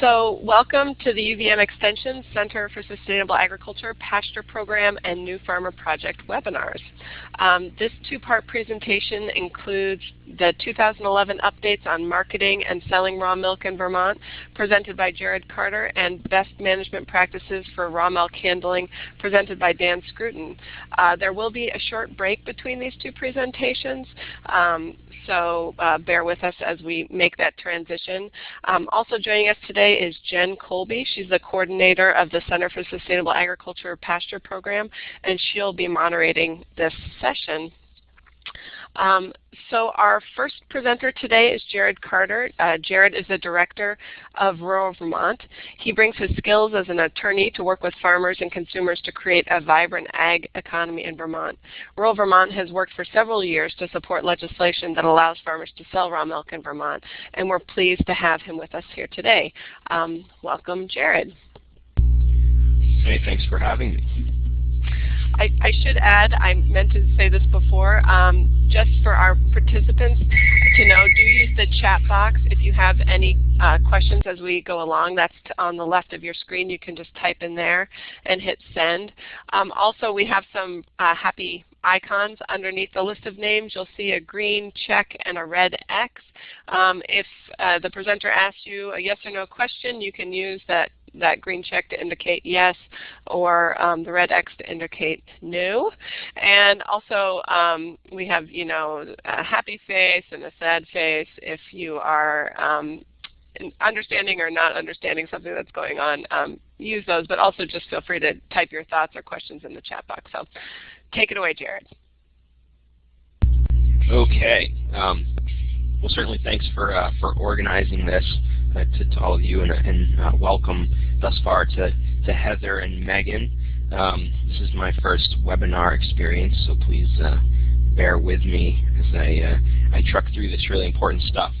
So welcome to the UVM Extension Center for Sustainable Agriculture Pasture Program and New Farmer Project webinars. Um, this two-part presentation includes the 2011 updates on marketing and selling raw milk in Vermont, presented by Jared Carter, and best management practices for raw milk handling, presented by Dan Scruton. Uh, there will be a short break between these two presentations. Um, so uh, bear with us as we make that transition. Um, also joining us today is Jen Colby. She's the coordinator of the Center for Sustainable Agriculture Pasture Program, and she'll be moderating this session. Um, so our first presenter today is Jared Carter. Uh, Jared is the director of Rural Vermont. He brings his skills as an attorney to work with farmers and consumers to create a vibrant ag economy in Vermont. Rural Vermont has worked for several years to support legislation that allows farmers to sell raw milk in Vermont, and we're pleased to have him with us here today. Um, welcome, Jared. Hey, thanks for having me. I, I, should add, I meant to say this before, um, just for our participants to know, do use the chat box if you have any uh, questions as we go along. That's on the left of your screen. You can just type in there and hit send. Um, also, we have some uh, happy icons underneath the list of names. You'll see a green check and a red X. Um, if uh, the presenter asks you a yes or no question, you can use that that green check to indicate yes or um, the red X to indicate no. And also um, we have you know a happy face and a sad face if you are um, understanding or not understanding something that's going on. Um, use those, but also just feel free to type your thoughts or questions in the chat box. So take it away, Jared. Okay. Um, well, certainly thanks for uh, for organizing this uh, to, to, all of you, and, and uh, welcome thus far to, to Heather and Megan. Um, this is my first webinar experience, so please uh, bear with me as I, uh, I truck through this really important stuff.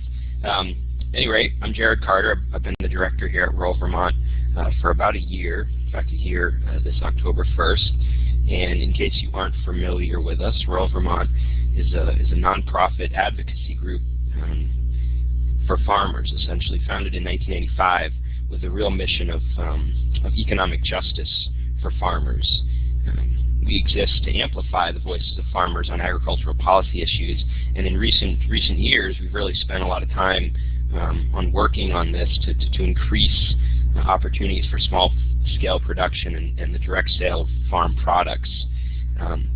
Um, anyway, I'm Jared Carter. I've been the director here at Rural Vermont uh, for about a year, in fact a year this October 1st. And in case you aren't familiar with us, Rural Vermont is a, is a nonprofit advocacy group for farmers, essentially founded in 1985 with a real mission of, um, of economic justice for farmers. Um, we exist to amplify the voices of farmers on agricultural policy issues, and in recent recent years, we've really spent a lot of time um, on working on this to, to, to increase uh, opportunities for small-scale production and, and, the direct sale of farm products. Um,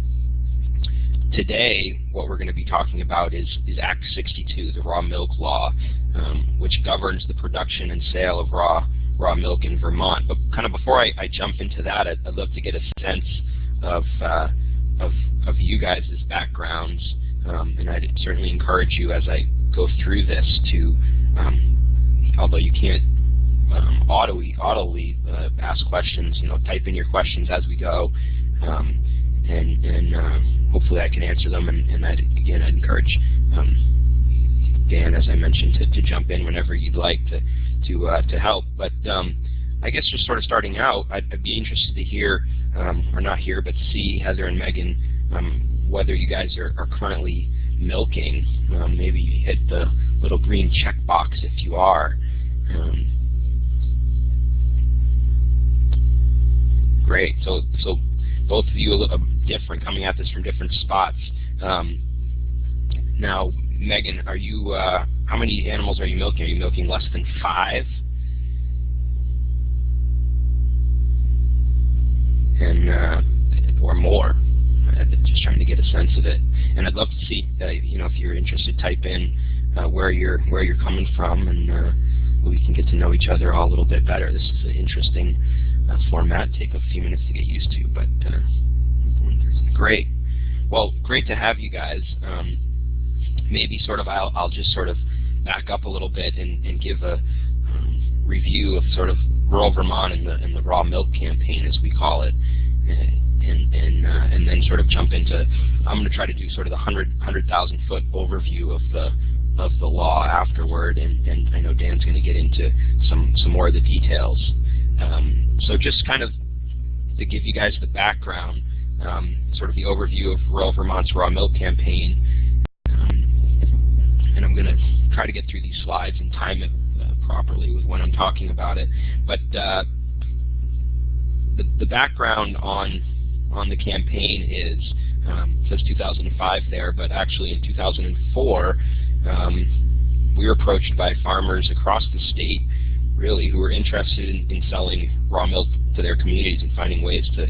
today, what we're going to be talking about is, is Act 62, the Raw Milk Law, um, which governs the production and sale of raw raw milk in Vermont. But kind of before I, I jump into that, I'd, I'd, love to get a sense of uh, of, of you guys' backgrounds, um, and I'd certainly encourage you as I go through this to, um, although you can't um, audibly, audibly uh, ask questions, you know, type in your questions as we go, um, and, and uh, hopefully I can answer them. And, and I'd, again, I'd encourage um, Dan, as I mentioned, to, to jump in whenever you'd like to to uh, to help. But um, I guess just sort of starting out, I'd, I'd be interested to hear, um, or not hear, but see Heather and Megan um, whether you guys are, are currently milking. Um, maybe you hit the little green check box if you are. Um, great. So so both of you are different, coming at this from different spots. Um, now, Megan, are you? Uh, how many animals are you milking? Are you milking less than five? And uh, or more? just trying to get a sense of it. And I'd love to see, uh, you know, if you're interested, type in uh, where you're where you're coming from, and uh, we can get to know each other all a little bit better. This is an interesting uh, format. Take a few minutes to get used to, but uh, great. Well, great to have you guys. Um, maybe sort of I'll, I'll just sort of back up a little bit and, and give a um, review of sort of rural Vermont and the, and the raw milk campaign, as we call it, and and uh, and then sort of jump into. I'm going to try to do sort of the hundred hundred thousand foot overview of the of the law afterward, and, and I know Dan's going to get into some some more of the details. Um, so just kind of to give you guys the background, um, sort of the overview of Rural Vermont's raw milk campaign, um, and I'm going to try to get through these slides and time it uh, properly with when I'm talking about it. But uh, the, the background on on the campaign is um, says 2005 there, but actually in 2004 um, we were approached by farmers across the state, really, who were interested in, in selling raw milk to their communities and finding ways to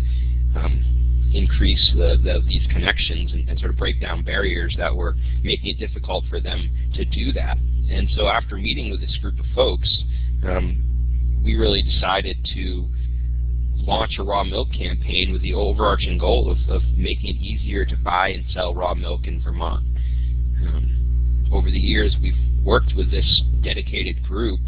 um, increase the, the, these connections and, and, sort of break down barriers that were making it difficult for them to do that. And so after meeting with this group of folks, um, we really decided to launch a raw milk campaign with the overarching goal of, of making it easier to buy and sell raw milk in Vermont. Um, over the years, we've worked with this dedicated group,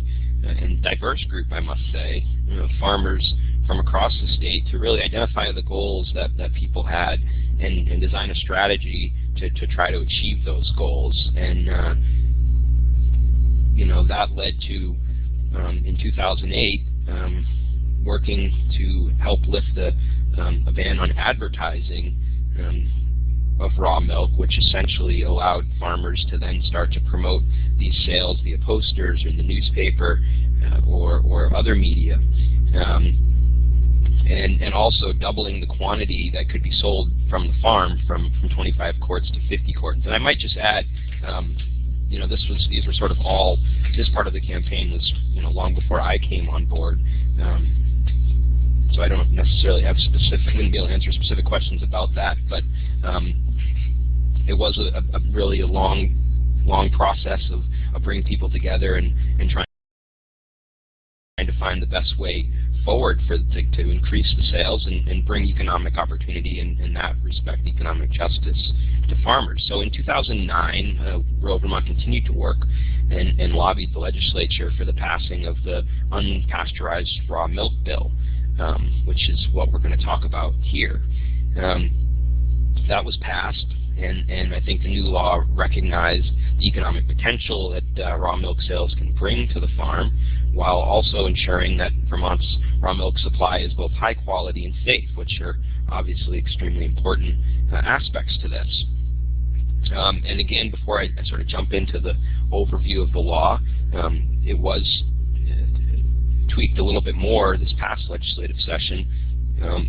uh, and diverse group, I must say, you know, farmers from across the state to really identify the goals that, that people had and, and design a strategy to, to try to achieve those goals. And, uh, you know, that led to, um, in 2008, um, working to help lift the, um, a ban on advertising um, of raw milk, which essentially allowed farmers to then start to promote these sales via posters or in the newspaper uh, or, or other media. Um, and, and also doubling the quantity that could be sold from the farm from, from 25 quarts to 50 quarts. And I might just add, um, you know, this was these were sort of all this part of the campaign was you know long before I came on board. Um, so I don't necessarily have specific, I wouldn't be able to answer specific questions about that, but um, it was a, a, really a long, long process of, of bringing people together and, and trying to find the best way forward for to, to increase the sales and, and bring economic opportunity in, in that respect, economic justice to farmers. So in 2009, uh, Rural Vermont continued to work and, and lobbied the legislature for the passing of the unpasteurized raw milk bill um, which is what we're going to talk about here. Um, that was passed, and, and I think the new law recognized the economic potential that uh, raw milk sales can bring to the farm, while also ensuring that Vermont's raw milk supply is both high quality and safe, which are obviously extremely important uh, aspects to this. Um, and again, before I, I, sort of jump into the overview of the law, um, it was tweaked a little bit more this past legislative session um,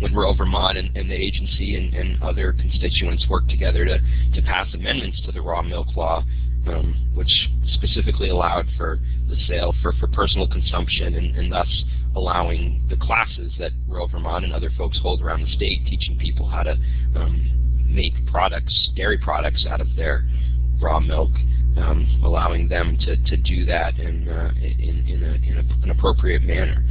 when Rural Vermont and, and the agency and, and, other constituents worked together to, to pass amendments to the raw milk law, um, which specifically allowed for the sale for, for personal consumption and, and thus allowing the classes that Rural Vermont and other folks hold around the state, teaching people how to um, make products, dairy products out of their raw milk um, allowing them to, to do that in, uh, in, in, a, in a, an appropriate manner.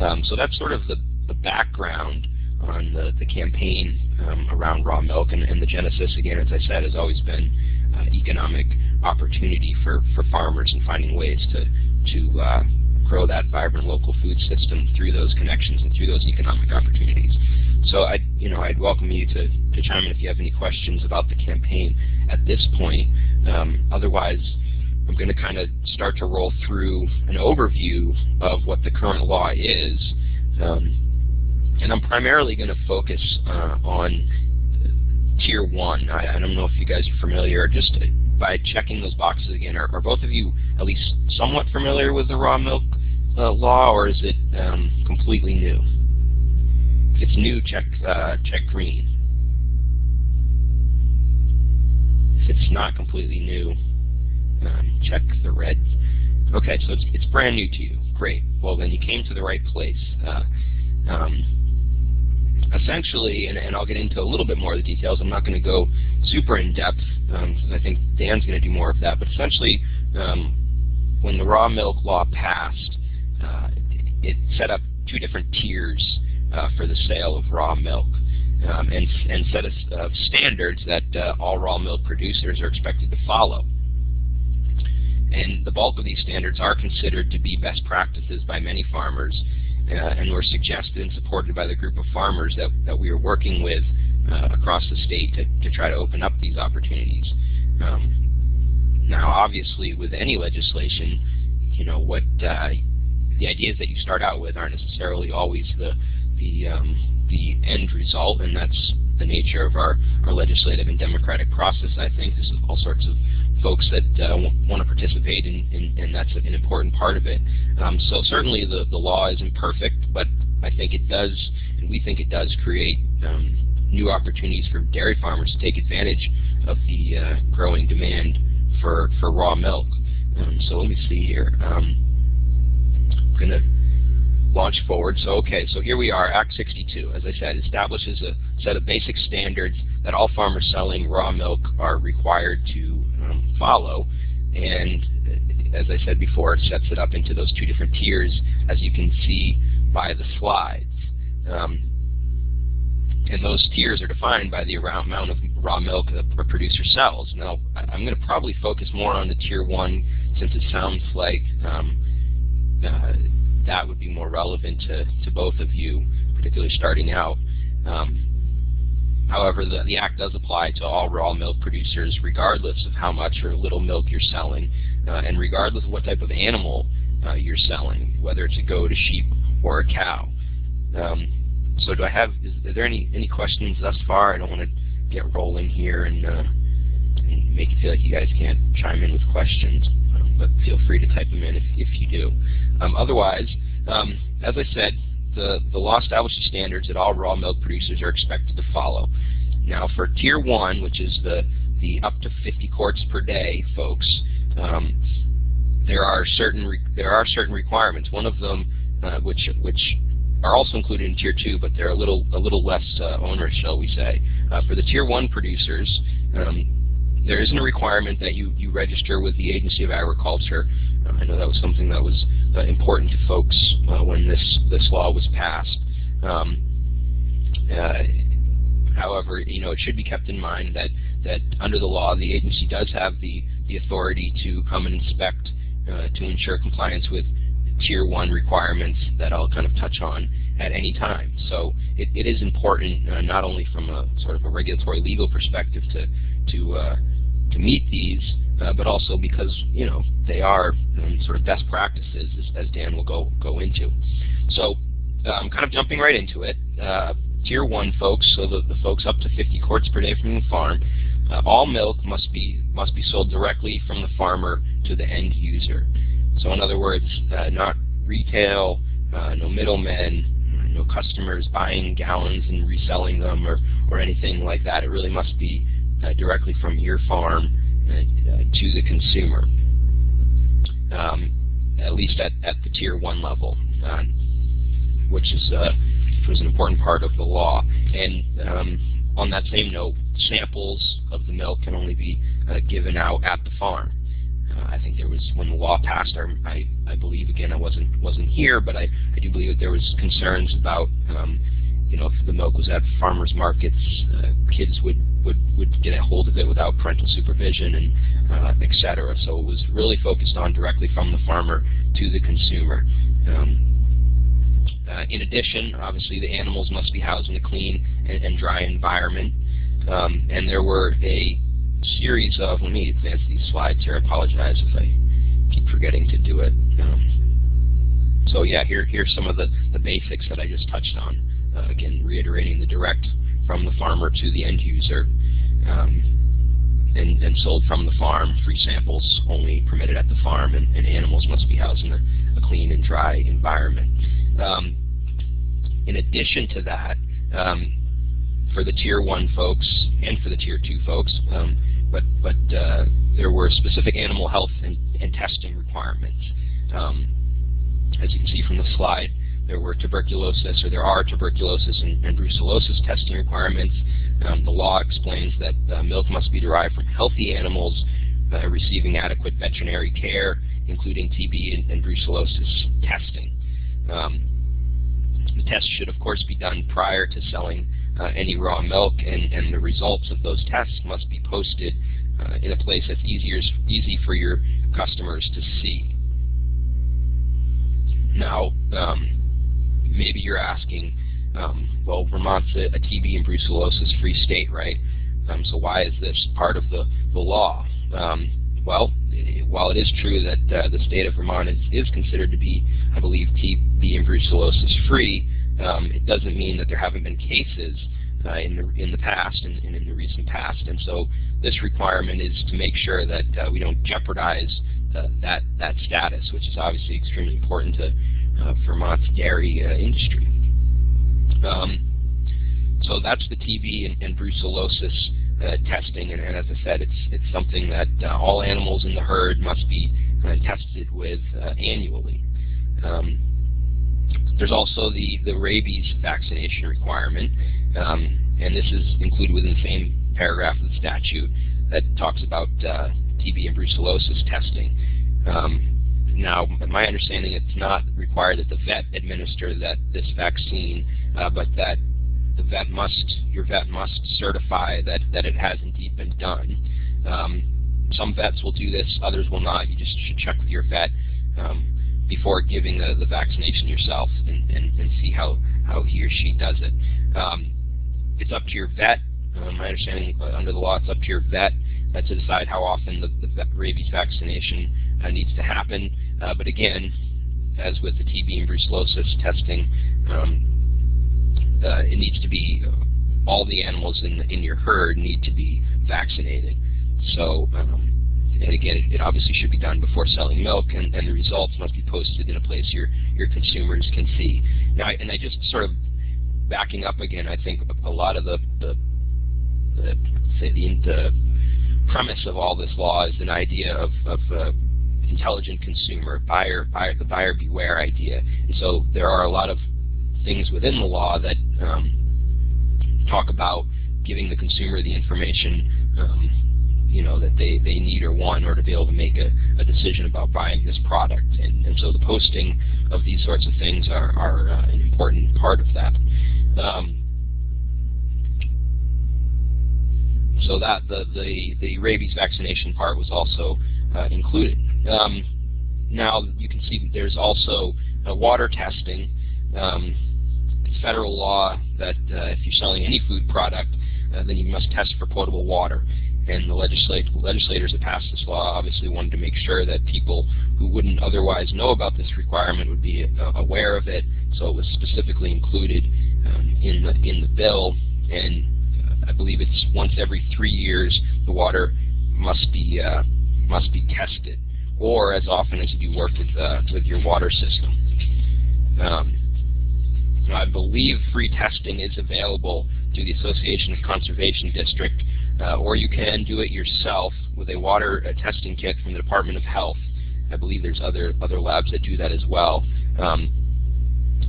Um, so that's sort of the, the background on the, the campaign um, around raw milk, and, and, the genesis, again, as I said, has always been uh, economic opportunity for, for farmers and finding ways to, to uh, grow that vibrant local food system through those connections and through those economic opportunities. So I, you know, I'd welcome you to, to chime in if you have any questions about the campaign at this point. Um, otherwise, I'm going to kind of start to roll through an overview of what the current law is. Um, and I'm primarily going to focus uh, on Tier 1. I, I, don't know if you guys are familiar, just by checking those boxes again, are, are both of you at least somewhat familiar with the raw milk uh, law, or is it um, completely new? If it's new, check, uh, check green. If it's not completely new, um, check the red. Okay, so it's, it's brand new to you. Great. Well, then you came to the right place. Uh, um, essentially, and, and, I'll get into a little bit more of the details. I'm not going to go super in depth. Um, I think Dan's going to do more of that. But essentially, um, when the raw milk law passed, uh, it set up two different tiers uh, for the sale of raw milk um, and, and set of, standards that uh, all raw milk producers are expected to follow. And the bulk of these standards are considered to be best practices by many farmers and were suggested and supported by the group of farmers that, that we are working with uh, across the state to, to try to open up these opportunities. Um, now, obviously, with any legislation, you know, what uh, the ideas that you start out with aren't necessarily always the, the um, the end result, and that's the nature of our, our legislative and democratic process, I think. There's all sorts of folks that uh, want to participate, and, and, that's an important part of it. Um, so certainly the, the law isn't perfect, but I think it does, and we think it does create um, new opportunities for dairy farmers to take advantage of the uh, growing demand for, for raw milk. Um, so let me see here. Um, I'm going to launch forward. So okay, so here we are, Act 62, as I said, establishes a set of basic standards that all farmers selling raw milk are required to um, follow. And as I said before, it sets it up into those two different tiers, as you can see by the slides. Um, and those tiers are defined by the amount of raw milk that a producer sells. Now, I'm going to probably focus more on the tier one since it sounds like um, uh, that would be more relevant to, to both of you, particularly starting out. Um, however, the, the Act does apply to all raw milk producers regardless of how much or little milk you're selling uh, and regardless of what type of animal uh, you're selling, whether it's a goat, a sheep, or a cow. Um, so do I have, is, is, there any, any questions thus far? I don't want to get rolling here and, uh, and make it feel like you guys can't chime in with questions, um, but feel free to type them in if, if you do. Um, otherwise, um, as I said, the, the law establishes standards that all raw milk producers are expected to follow. Now for Tier 1, which is the, the up to 50 quarts per day folks, um, there are certain there are certain requirements. One of them, uh, which which are also included in Tier 2, but they're a little a little less uh, onerous, shall we say. Uh, for the Tier 1 producers, um, there isn't a requirement that you, you register with the Agency of Agriculture. Uh, I know that was something that was uh, important to folks uh, when this, this law was passed. Um, however, you know, it should be kept in mind that, that under the law, the agency does have the, the authority to come and inspect to ensure compliance with tier one requirements that I'll kind of touch on at any time. So it, it is important uh, not only from a sort of a regulatory legal perspective to to uh, to meet these, uh, but also because you know they are um, sort of best practices, as, as, Dan will go go into. So uh, I'm kind of jumping right into it. Uh, tier one folks, so the, the folks up to 50 quarts per day from the farm, uh, all milk must be must be sold directly from the farmer to the end user. So in other words, not retail, no middlemen, no customers buying gallons and reselling them or, or anything like that. It really must be directly from your farm uh, to the consumer, um, at least at, at the tier one level, uh, which is which was an important part of the law. And um, on that same note, samples of the milk can only be given out at the farm. Uh, I think there was when the law passed. I, I believe again I wasn't wasn't here, but I, I do believe that there was concerns about um, you know, if the milk was at farmers markets, uh, kids would, would, would get a hold of it without parental supervision and uh, et cetera. So it was really focused on directly from the farmer to the consumer. Um, uh, in addition, obviously the animals must be housed in a clean and, and dry environment. Um, and there were a series of, let me advance these slides here, I apologize if I keep forgetting to do it. Um, so yeah, here, here's some of the, the basics that I just touched on. Uh, again, reiterating the direct from the farmer to the end user, um, and, and, sold from the farm. Free samples only permitted at the farm, and, and animals must be housed in a, a clean and dry environment. Um, in addition to that, um, for the tier one folks and for the tier two folks, um, but but uh, there were specific animal health and, and testing requirements. Um, as you can see from the slide, there were tuberculosis, or there are tuberculosis and, and brucellosis testing requirements. Um, the law explains that uh, milk must be derived from healthy animals uh, receiving adequate veterinary care, including TB and, and brucellosis testing. Um, the test should, of course, be done prior to selling uh, any raw milk, and, and, the results of those tests must be posted uh, in a place that's easier, easy for your customers to see. Now, um, maybe you're asking, um, well, Vermont's a, a, TB and brucellosis free state, right? Um, so why is this part of the, the law? Um, well, while it is true that uh, the state of Vermont is, is considered to be, I believe, TB and brucellosis free, um, it doesn't mean that there haven't been cases uh, in the in the past and, and, in the recent past. And so this requirement is to make sure that uh, we don't jeopardize uh, that that status, which is obviously extremely important to Vermont's dairy uh, industry. Um, so that's the TB and, and brucellosis uh, testing, and, and, as I said, it's it's something that all animals in the herd must be tested with annually. Um, there's also the, the rabies vaccination requirement, um, and this is included within the same paragraph of the statute that talks about uh, TB and brucellosis testing. Um, now, my understanding, it's not required that the vet administer that this vaccine, uh, but that the vet must, your vet must certify that, that it has indeed been done. Um, some vets will do this, others will not. You just should check with your vet. Um, before giving the, the vaccination yourself and, and, and see how, how he or she does it. Um, it's up to your vet. Uh, my understanding uh, under the law, it's up to your vet uh, to decide how often the, the rabies vaccination uh, needs to happen. Uh, but again, as with the TB and brucellosis testing, um, uh, it needs to be all the animals in, in your herd need to be vaccinated. So um, and again, it, obviously should be done before selling milk, and, and, the results must be posted in a place your your consumers can see. Now, and I just sort of backing up again. I think a lot of the the, the the, the premise of all this law is an idea of, of uh, intelligent consumer, buyer, buyer, the buyer beware idea. And so there are a lot of things within the law that um, talk about giving the consumer the information um, you know that they, they need or want in order to be able to make a, a decision about buying this product. And, and so the posting of these sorts of things are, are uh, an important part of that. Um, so that the, the, the rabies vaccination part was also uh, included. Um, now you can see that there's also water testing. Um, federal law that uh, if you're selling any food product, uh, then you must test for potable water and the legislat legislators that passed this law obviously wanted to make sure that people who wouldn't otherwise know about this requirement would be uh, aware of it. So it was specifically included um, in the in the bill, and uh, I believe it's once every three years the water must be uh, must be tested, or as often as you work with uh, with your water system. Um, I believe free testing is available through the Association of Conservation District uh, or you can do it yourself with a water uh, testing kit from the Department of Health. I believe there's other other labs that do that as well. Um,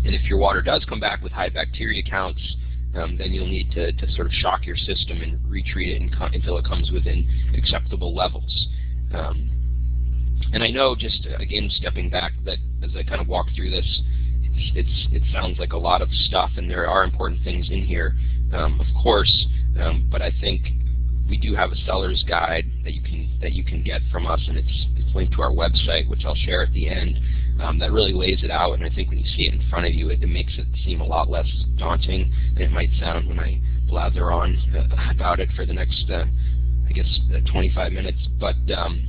and if your water does come back with high bacteria counts, um, then you'll need to, to sort of shock your system and retreat it until it comes within acceptable levels. Um, and I know, just uh, again stepping back, that as I kind of walk through this, it's, it's, it sounds like a lot of stuff, and there are important things in here, um, of course. Um, but I think we do have a seller's guide that you can that you can get from us, and it's it's linked to our website, which I'll share at the end. Um, that really lays it out, and I think when you see it in front of you, it, it makes it seem a lot less daunting than it might sound when I blather on uh, about it for the next, uh, I guess, uh, 25 minutes. But um,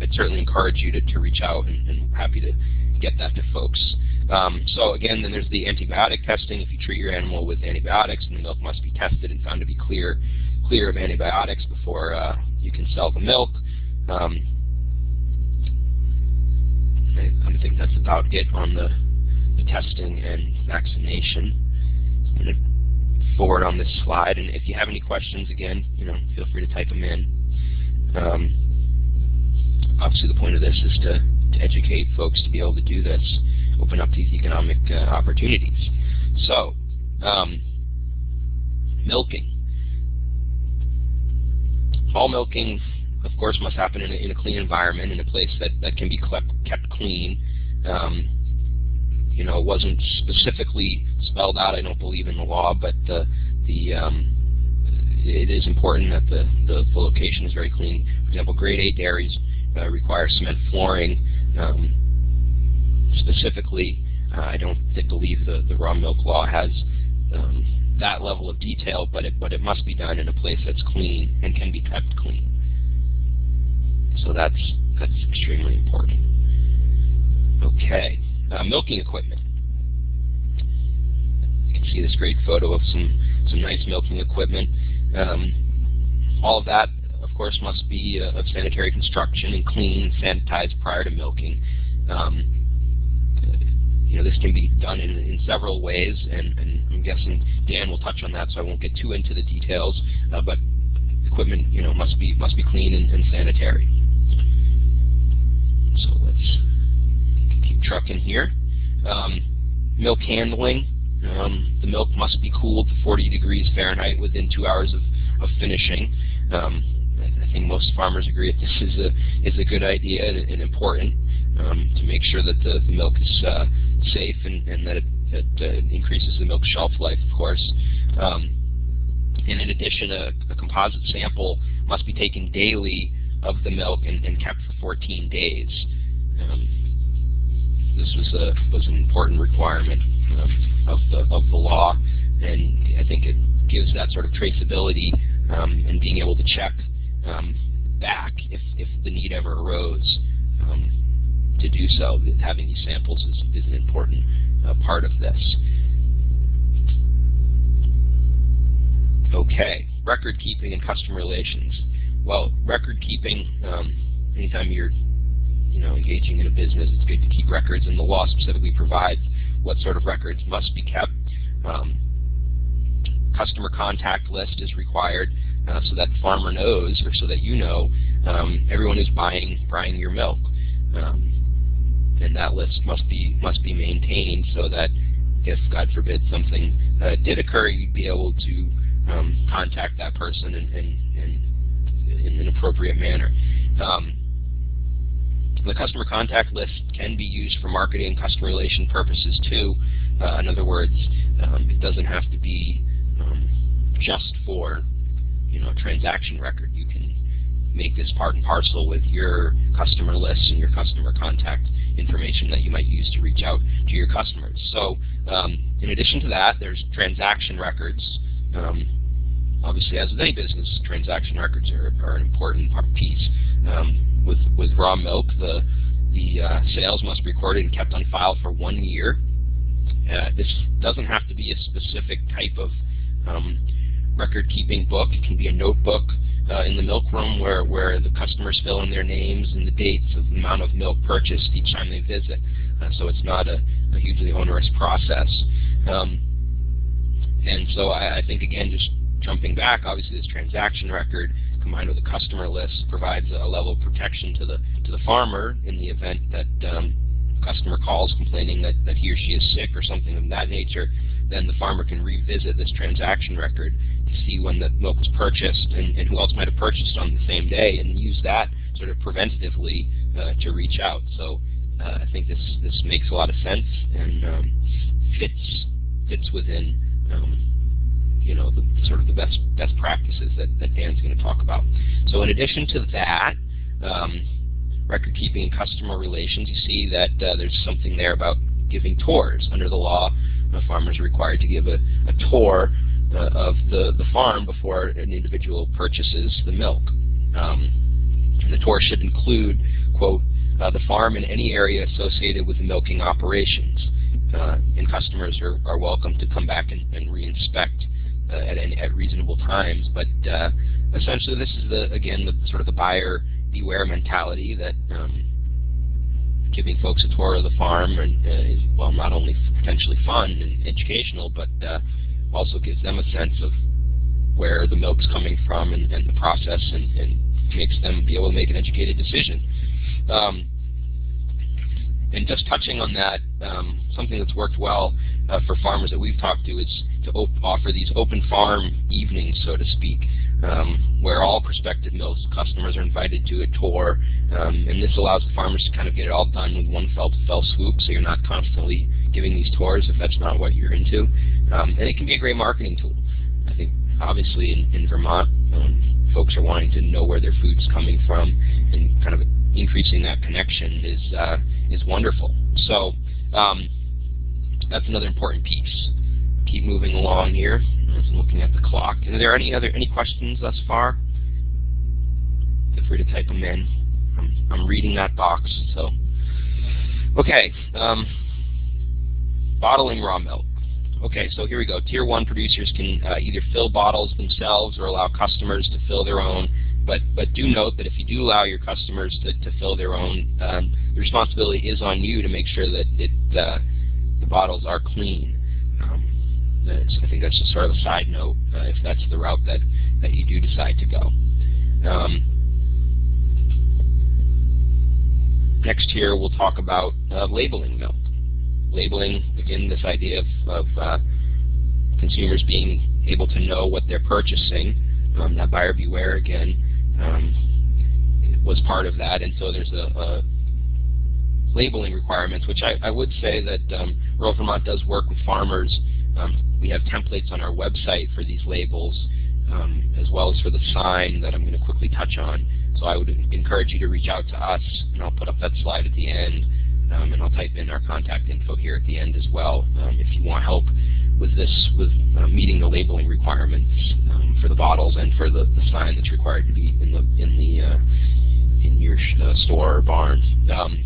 I'd certainly encourage you to, to reach out, and, and happy to get that to folks. Um, so again, then there's the antibiotic testing. If you treat your animal with antibiotics, the milk must be tested and found to be clear clear of antibiotics before uh, you can sell the milk. Um, I, think that's about it on the, the testing and vaccination. I'm going to forward on this slide, and if you have any questions, again, you know, feel free to type them in. Um, obviously, the point of this is to, to educate folks to be able to do this, open up these economic uh, opportunities. So, um, milking. All milking, of course, must happen in a, in a clean environment, in a place that, that can be kept, kept clean. Um, you know, it wasn't specifically spelled out, I don't believe, in the law, but the, the um, it is important that the, the, the, location is very clean. For example, grade A dairies uh, require cement flooring. Um, specifically, uh, I don't believe the, the raw milk law has um, that level of detail, but it, but it must be done in a place that's clean and can be kept clean. So that's, that's extremely important. Okay, uh, milking equipment. You can see this great photo of some, some nice milking equipment. Um, all of that, of course, must be uh, of sanitary construction and clean, sanitized prior to milking. Um, you know, this can be done in, in several ways, and, and, I'm guessing Dan will touch on that, so I won't get too into the details. Uh, but equipment, you know, must be must be clean and, and sanitary. So let's keep trucking here. Um, milk handling. Um, the milk must be cooled to 40 degrees Fahrenheit within two hours of, of finishing. Um, think most farmers agree that this is a is a good idea and, and important um, to make sure that the, the milk is uh, safe and, and that it, it uh, increases the milk shelf life, of course. Um, and in addition, a, a, composite sample must be taken daily of the milk and, and kept for 14 days. Um, this was a was an important requirement um, of the of the law, and I think it gives that sort of traceability um, and being able to check back if if the need ever arose. Um, to do so. Having these samples is, is an important uh, part of this. Okay, record keeping and customer relations. Well, record keeping, um, anytime you're you know, engaging in a business, it's good to keep records, and the law specifically provides what sort of records must be kept. Um, customer contact list is required so that farmer knows, or so that you know, um, everyone who's buying buying your milk. Um, and that list must be must be maintained so that if God forbid something uh, did occur, you'd be able to um, contact that person in, in, in, in an appropriate manner. Um, the customer contact list can be used for marketing and customer relation purposes too. Uh, in other words, um, it doesn't have to be um, just for you know transaction record. You can make this part and parcel with your customer list and your customer contact information that you might use to reach out to your customers. So um, in addition to that, there's transaction records. Um, obviously, as with any business, transaction records are, are an important piece. Um, with, with raw milk, the, the uh, sales must be recorded and kept on file for one year. Uh, this doesn't have to be a specific type of um, record-keeping book. It can be a notebook uh, in the milk room where, where the customers fill in their names and the dates of the amount of milk purchased each time they visit. Uh, so it's not a, a hugely onerous process. Um, and so I, I, think, again, just jumping back, obviously this transaction record combined with a customer list provides a level of protection to the to the farmer in the event that um, customer calls complaining that, that he or she is sick or something of that nature, then the farmer can revisit this transaction record to see when the milk was purchased and, and who else might have purchased on the same day and use that sort of preventatively uh, to reach out. So uh, I think this this makes a lot of sense and um, fits fits within um, you know the sort of the best best practices that, that Dan's going to talk about. So in addition to that, um, record keeping and customer relations, you see that uh, there's something there about giving tours. Under the law, a farmer is required to give a, a tour uh, of the, the farm before an individual purchases the milk. Um, the tour should include, quote, uh, the farm and any area associated with the milking operations. Uh, and customers are, are welcome to come back and, and re-inspect uh, at, at reasonable times. But uh, essentially, this is the again the sort of the buyer beware mentality that um, giving folks a tour of the farm and, uh, is well not only potentially fun and educational, but uh, also gives them a sense of where the milk's coming from and, and the process and, and, makes them be able to make an educated decision. Um, and just touching on that, um, something that's worked well uh, for farmers that we've talked to is to offer these open farm evenings, so to speak, um, where all prospective milk customers are invited to a tour. Um, and this allows the farmers to kind of get it all done with one fell, fell swoop, so you're not constantly giving these tours if that's not what you're into. Um, and it can be a great marketing tool. I think obviously in, in Vermont, um, folks are wanting to know where their food's coming from, and kind of increasing that connection is uh, is wonderful. So um, that's another important piece. Keep moving along here. I'm looking at the clock. Are there any other any questions thus far? Feel free to type them in. I'm, I'm reading that box. So, okay. Um, bottling raw milk. Okay, so here we go. Tier 1 producers can uh, either fill bottles themselves or allow customers to fill their own. But, but do note that if you do allow your customers to, to fill their own, um, the responsibility is on you to make sure that it, uh, the bottles are clean. I think that's just sort of a side note uh, if that's the route that, that you do decide to go. Um, next here we'll talk about uh, labeling milk labeling, again, this idea of, of uh, consumers being able to know what they're purchasing. Um, that buyer beware, again, um, was part of that. And so there's a, a labeling requirements, which I, I, would say that um, Rural Vermont does work with farmers. Um, we have templates on our website for these labels, um, as well as for the sign that I'm going to quickly touch on. So I would encourage you to reach out to us, and I'll put up that slide at the end. Um, and I'll type in our contact info here at the end as well um, if you want help with this, with uh, meeting the labeling requirements um, for the bottles and for the, the, sign that's required to be in the in the uh, in your uh, store or barn. Um,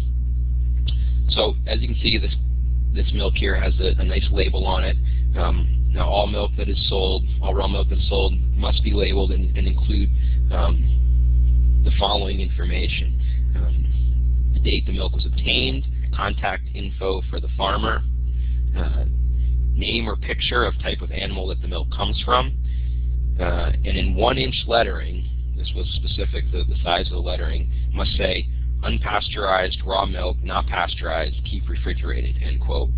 so as you can see, this this milk here has a, a nice label on it. Um, now all milk that is sold, all raw milk that is sold, must be labeled and, and include um, the following information the date the milk was obtained, contact info for the farmer, uh, name or picture of type of animal that the milk comes from, uh, and in one-inch lettering, this was specific, the, the size of the lettering, must say unpasteurized raw milk, not pasteurized, keep refrigerated, end quote.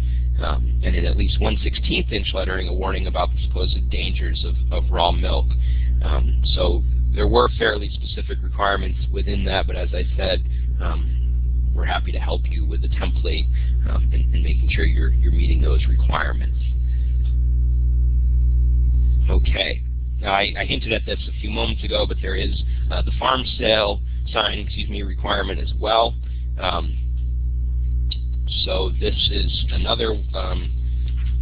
Um, and in at least 1 16th inch lettering, a warning about the supposed dangers of, of raw milk. Um, so there were fairly specific requirements within that, but as I said, um, we're happy to help you with the template um, and, and, making sure you're, you're meeting those requirements. Okay. Now, I, I, hinted at this a few moments ago, but there is uh, the farm sale sign, excuse me, requirement as well. Um, so this is another um,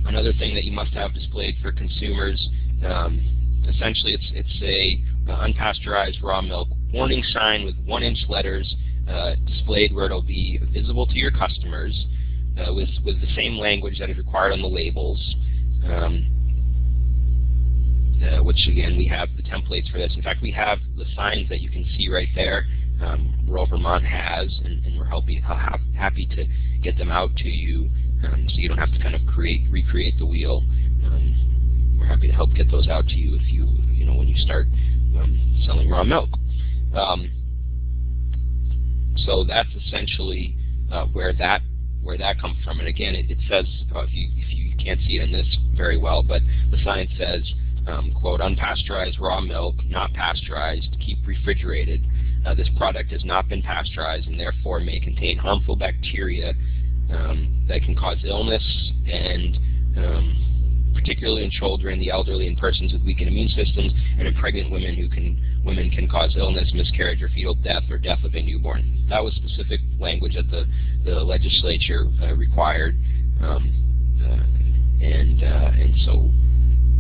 another thing that you must have displayed for consumers. Um, essentially, it's it's a uh, unpasteurized raw milk warning sign with one-inch letters uh, displayed where it'll be visible to your customers uh, with, with the same language that is required on the labels. Um, uh, which again, we have the templates for this. In fact, we have the signs that you can see right there. Um, Rural Vermont has, and, and we're happy, happy to get them out to you um, so you don't have to kind of create, recreate the wheel. Um, we're happy to help get those out to you if you, you know, when you start um, selling raw milk. Um, so that's essentially uh, where that where that comes from. And again, it, it says uh, if you if you can't see it in this very well, but the sign says, um, "quote unpasteurized raw milk, not pasteurized, keep refrigerated. Uh, this product has not been pasteurized and therefore may contain harmful bacteria um, that can cause illness and um, particularly in children, the elderly, and persons with weakened immune systems, and in pregnant women who can women can cause illness, miscarriage, or fetal death, or death of a newborn. That was specific language that the the legislature uh, required, um, uh, and uh, and so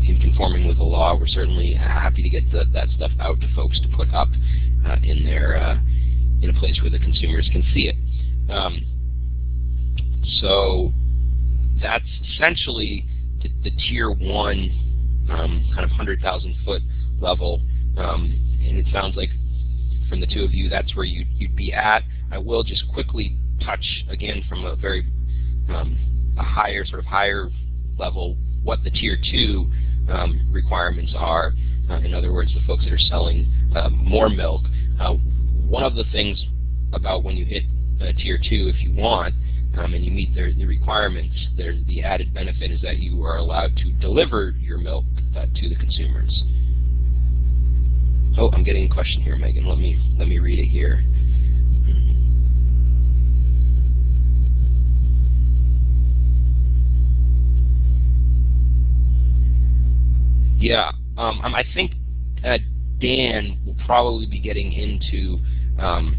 in conforming with the law, we're certainly happy to get the, that stuff out to folks to put up uh, in their uh, in a place where the consumers can see it. Um, so that's essentially the, the tier one um, kind of 100,000 foot level. Um, and it sounds like from the two of you, that's where you'd, you'd be at. I will just quickly touch again from a very um, a higher sort of higher level what the tier two um, requirements are. Uh, in other words, the folks that are selling uh, more milk. Uh, one of the things about when you hit uh, tier two, if you want, um, and you meet their, the requirements, the added benefit is that you are allowed to deliver your milk uh, to the consumers. Oh, I'm getting a question here, Megan. Let me let me read it here. Yeah, um, um I think uh, Dan will probably be getting into um,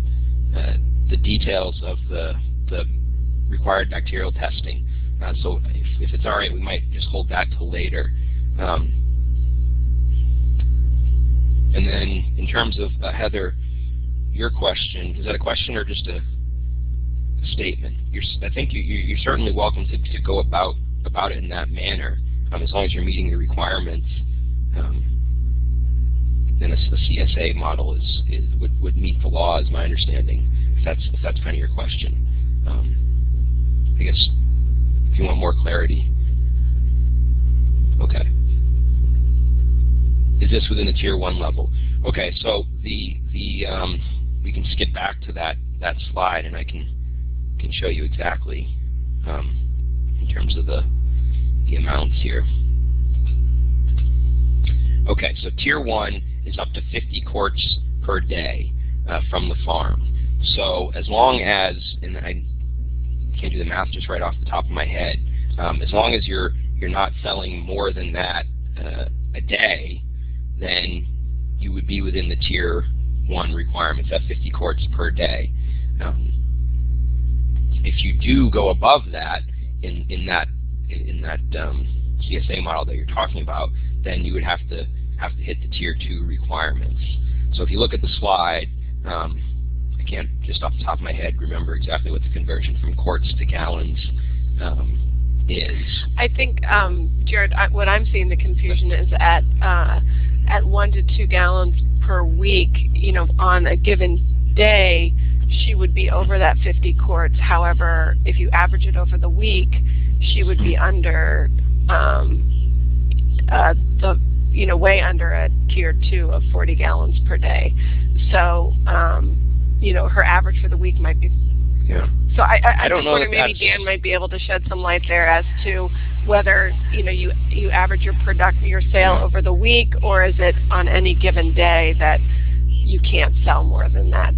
uh, the details of the the required bacterial testing. Uh, so if, if, it's all right, we might just hold that till later. Um, and then in terms of uh, Heather, your question, is that a question or just a, a statement? You're, I think you, are certainly welcome to, to, go about about it in that manner. um, as long as you're meeting the requirements, um, then a, CSA model is, is would, would meet the law, is my understanding. If that's if that's kind of your question, um, I guess if you want more clarity. Okay. Is this within the tier one level? Okay, so the the um, we can skip back to that that slide, and I can can show you exactly um, in terms of the the amounts here. Okay, so tier one is up to 50 quarts per day uh, from the farm. So as long as, and I can't do the math just right off the top of my head, um, as long as you're you're not selling more than that uh, a day, then you would be within the tier one requirements at 50 quarts per day. Um, if you do go above that in in that in that um, CSA model that you're talking about, then you would have to have to hit the tier two requirements. So if you look at the slide, um, I can't just off the top of my head remember exactly what the conversion from quarts to gallons um, is. I think, um, Jared, I, what I'm seeing the confusion is at uh, at one to two gallons per week. You know, on a given day, she would be over that 50 quarts. However, if you average it over the week, she would be under um, uh, the you know way under a tier two of 40 gallons per day. So um, you know her average for the week might be. Yeah. So I, I, I don't just wonder maybe Dan might be able to shed some light there as to whether you know you you average your product your sale over the week or is it on any given day that you can't sell more than that.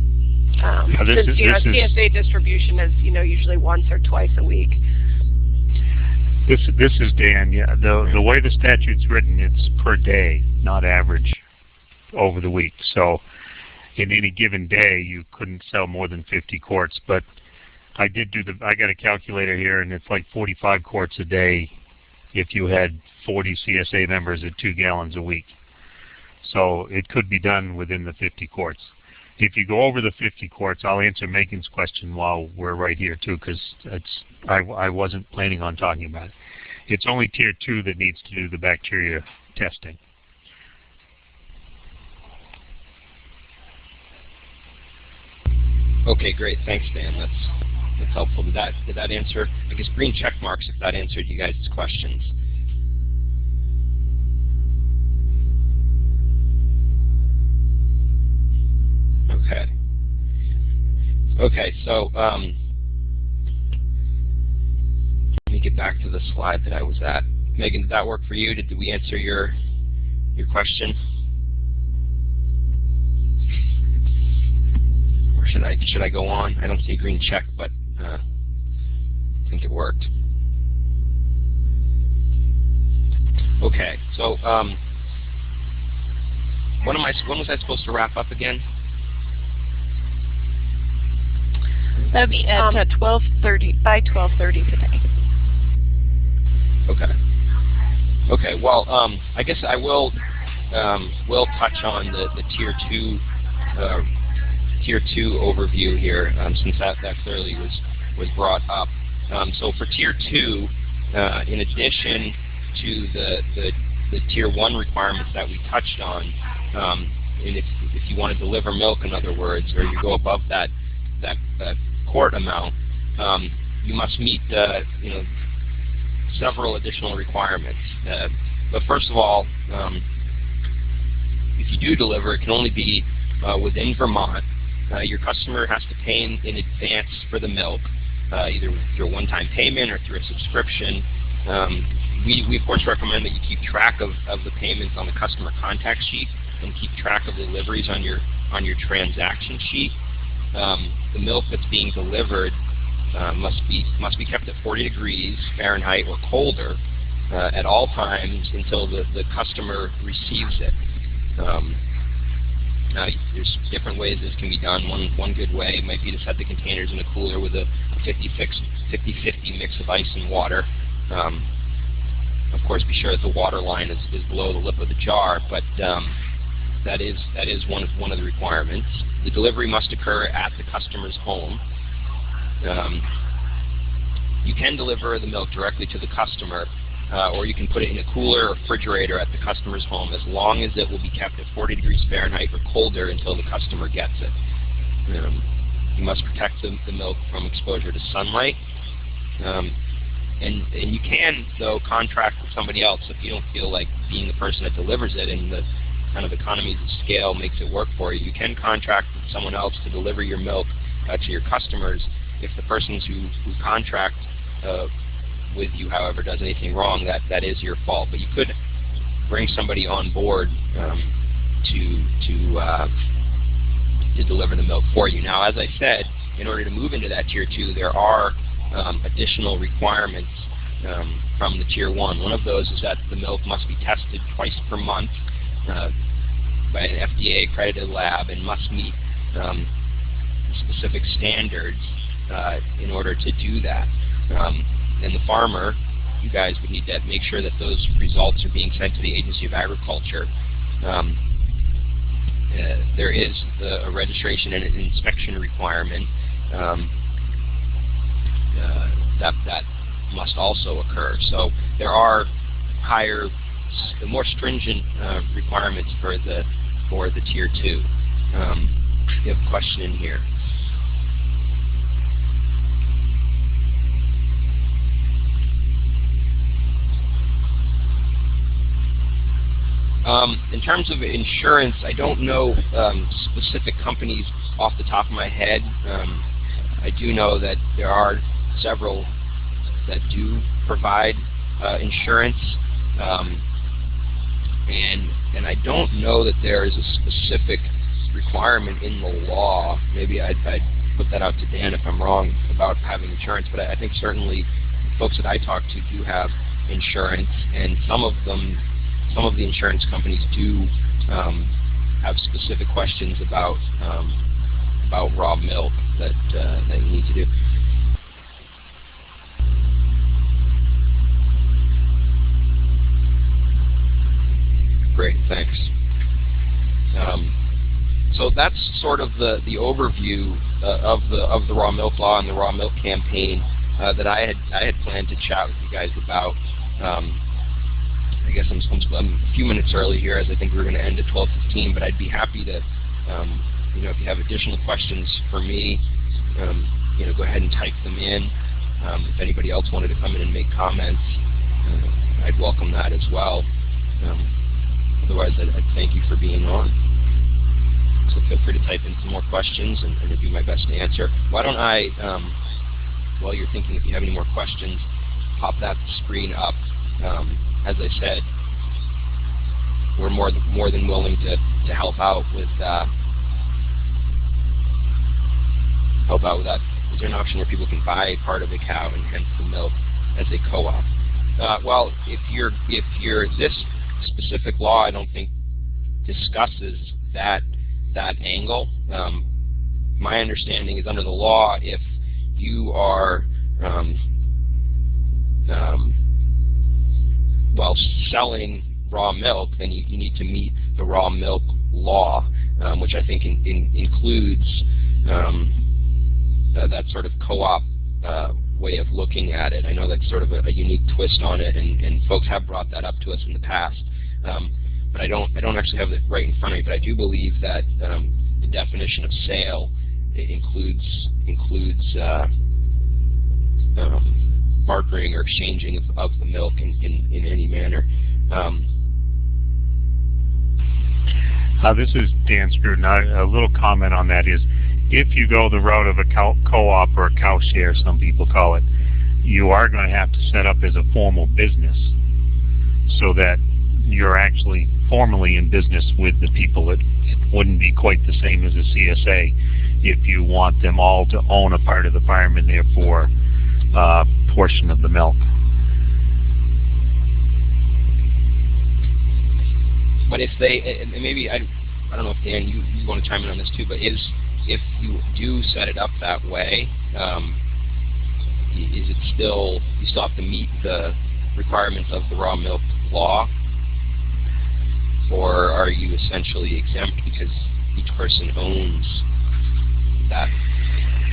Um, Yeah, since is- you know CSA distribution is you know usually once or twice a week. This this is Dan. Yeah, the the way the statute's written, it's per day, not average over the week. So, in any given day, you couldn't sell more than 50 quarts. But I did do the. I got a calculator here, and it's like 45 quarts a day if you had 40 CSA members at two gallons a week. So it could be done within the 50 quarts. If you go over the 50 quarts, I'll answer Megan's question while we're right here too, because I, I wasn't planning on talking about it. It's only tier two that needs to do the bacteria testing. Okay, great. Thanks, Dan. That's that's helpful. Did that did that answer? I guess green check marks if that answered you guys' questions. Okay. Okay, so um, let me get back to the slide that I was at. Megan, did that work for you? Did, did we answer your your question? Or should I should I go on? I don't see a green check, but uh, I think it worked. Okay, so um, when am I? When was I supposed to wrap up again? That would be at Um, uh, 12:30 by 12:30 today. Okay. Okay. Well, um, I guess I will um, will touch on the, the tier two uh, tier two overview here, um, since that, that clearly was was brought up. Um, so for tier two, uh, in addition to the, the the tier one requirements that we touched on, um, and if if you want to deliver milk, in other words, or you go above that that, that quart amount, um, you must meet uh, you know several additional requirements. Uh, but first of all, um, if you do deliver, it can only be uh, within Vermont. Uh, your customer has to pay in, in advance for the milk, uh, either through a one-time payment or through a subscription. Um, we, we of course recommend that you keep track of, of the payments on the customer contact sheet and keep track of deliveries on your on your transaction sheet. Um, the milk that's being delivered uh, must be must be kept at 40 degrees Fahrenheit or colder uh, at all times until the, the customer receives it. Um, now, there's different ways this can be done. One one good way might be to set the containers in a cooler with a 50-50 mix of ice and water. Um, of course, be sure that the water line is, is below the lip of the jar, but um, that is that is one of one of the requirements. The delivery must occur at the customer's home. Um, you can deliver the milk directly to the customer, uh, or you can put it in a cooler or refrigerator at the customer's home as long as it will be kept at 40 degrees Fahrenheit or colder until the customer gets it. Um, you must protect the, the, milk from exposure to sunlight. Um, and, and you can, though, contract with somebody else if you don't feel like being the person that delivers it and the kind of economies of scale makes it work for you. You can contract with someone else to deliver your milk uh, to your customers if the persons who, who contract uh, with you, however, does anything wrong, that, that is your fault. But you could bring somebody on board um, to, to, uh, to deliver the milk for you. Now, as I said, in order to move into that Tier 2, there are um, additional requirements um, from the Tier 1. One of those is that the milk must be tested twice per month uh, by an FDA accredited lab and must meet um, specific standards uh, in order to do that. Um, and the farmer, you guys would need to make sure that those results are being sent to the Agency of Agriculture. Um, uh, there is the, a registration and an inspection requirement um, uh, that that must also occur. So there are higher, more stringent uh, requirements for the for the tier two. Um, have a question in here. Um, in terms of insurance, I don't know um, specific companies off the top of my head. Um, I do know that there are several that do provide uh, insurance, um, and and I don't know that there is a specific requirement in the law. Maybe I'd, I'd put that out to Dan if I'm wrong about having insurance, but I, I think certainly folks that I talk to do have insurance, and some of them some of the insurance companies do um, have specific questions about um, about raw milk that uh, that need to do. Great, thanks. Um, so that's sort of the the overview uh, of the of the raw milk law and the raw milk campaign uh, that I had I had planned to chat with you guys about. Um, I guess I'm, I'm, a few minutes early here, as I think we are going to end at 12:15. But I'd be happy to, um, you know, if you have additional questions for me, um, you know, go ahead and type them in. Um, if anybody else wanted to come in and make comments, uh, I'd welcome that as well. Otherwise, I'd, I'd, thank you for being on. So feel free to type in some more questions, and, and do my best to answer. Why don't I, um, while you're thinking, if you have any more questions, pop that screen up. Um, as I said, we're more than, more than willing to, to help out with uh, help out with that. Is there an option where people can buy part of the cow and hence the milk as a co-op? Uh, well, if you're if you're this specific law, I don't think discusses that that angle. Um, my understanding is under the law, if you are um, um, while selling raw milk, then you, you need to meet the raw milk law, um, which I think in, in, includes um, uh, that sort of co-op uh, way of looking at it. I know that's sort of a, a unique twist on it, and, and, folks have brought that up to us in the past. Um, but I don't, I don't actually have it right in front of me. But I do believe that um, the definition of sale includes includes uh, um, bartering or exchanging of, of the milk in, in, in any manner. Um, uh, this is Dan Scruton. A little comment on that is, if you go the route of a co-op or a cow share, some people call it, you are going to have to set up as a formal business so that you're actually formally in business with the people. It, wouldn't be quite the same as a CSA if you want them all to own a part of the farm and therefore uh, portion of the milk. But if they, maybe I, I don't know if Dan, you, you want to chime in on this too, but is if you do set it up that way, um, is it still you still have to meet the requirements of the raw milk law, or are you essentially exempt because each person owns that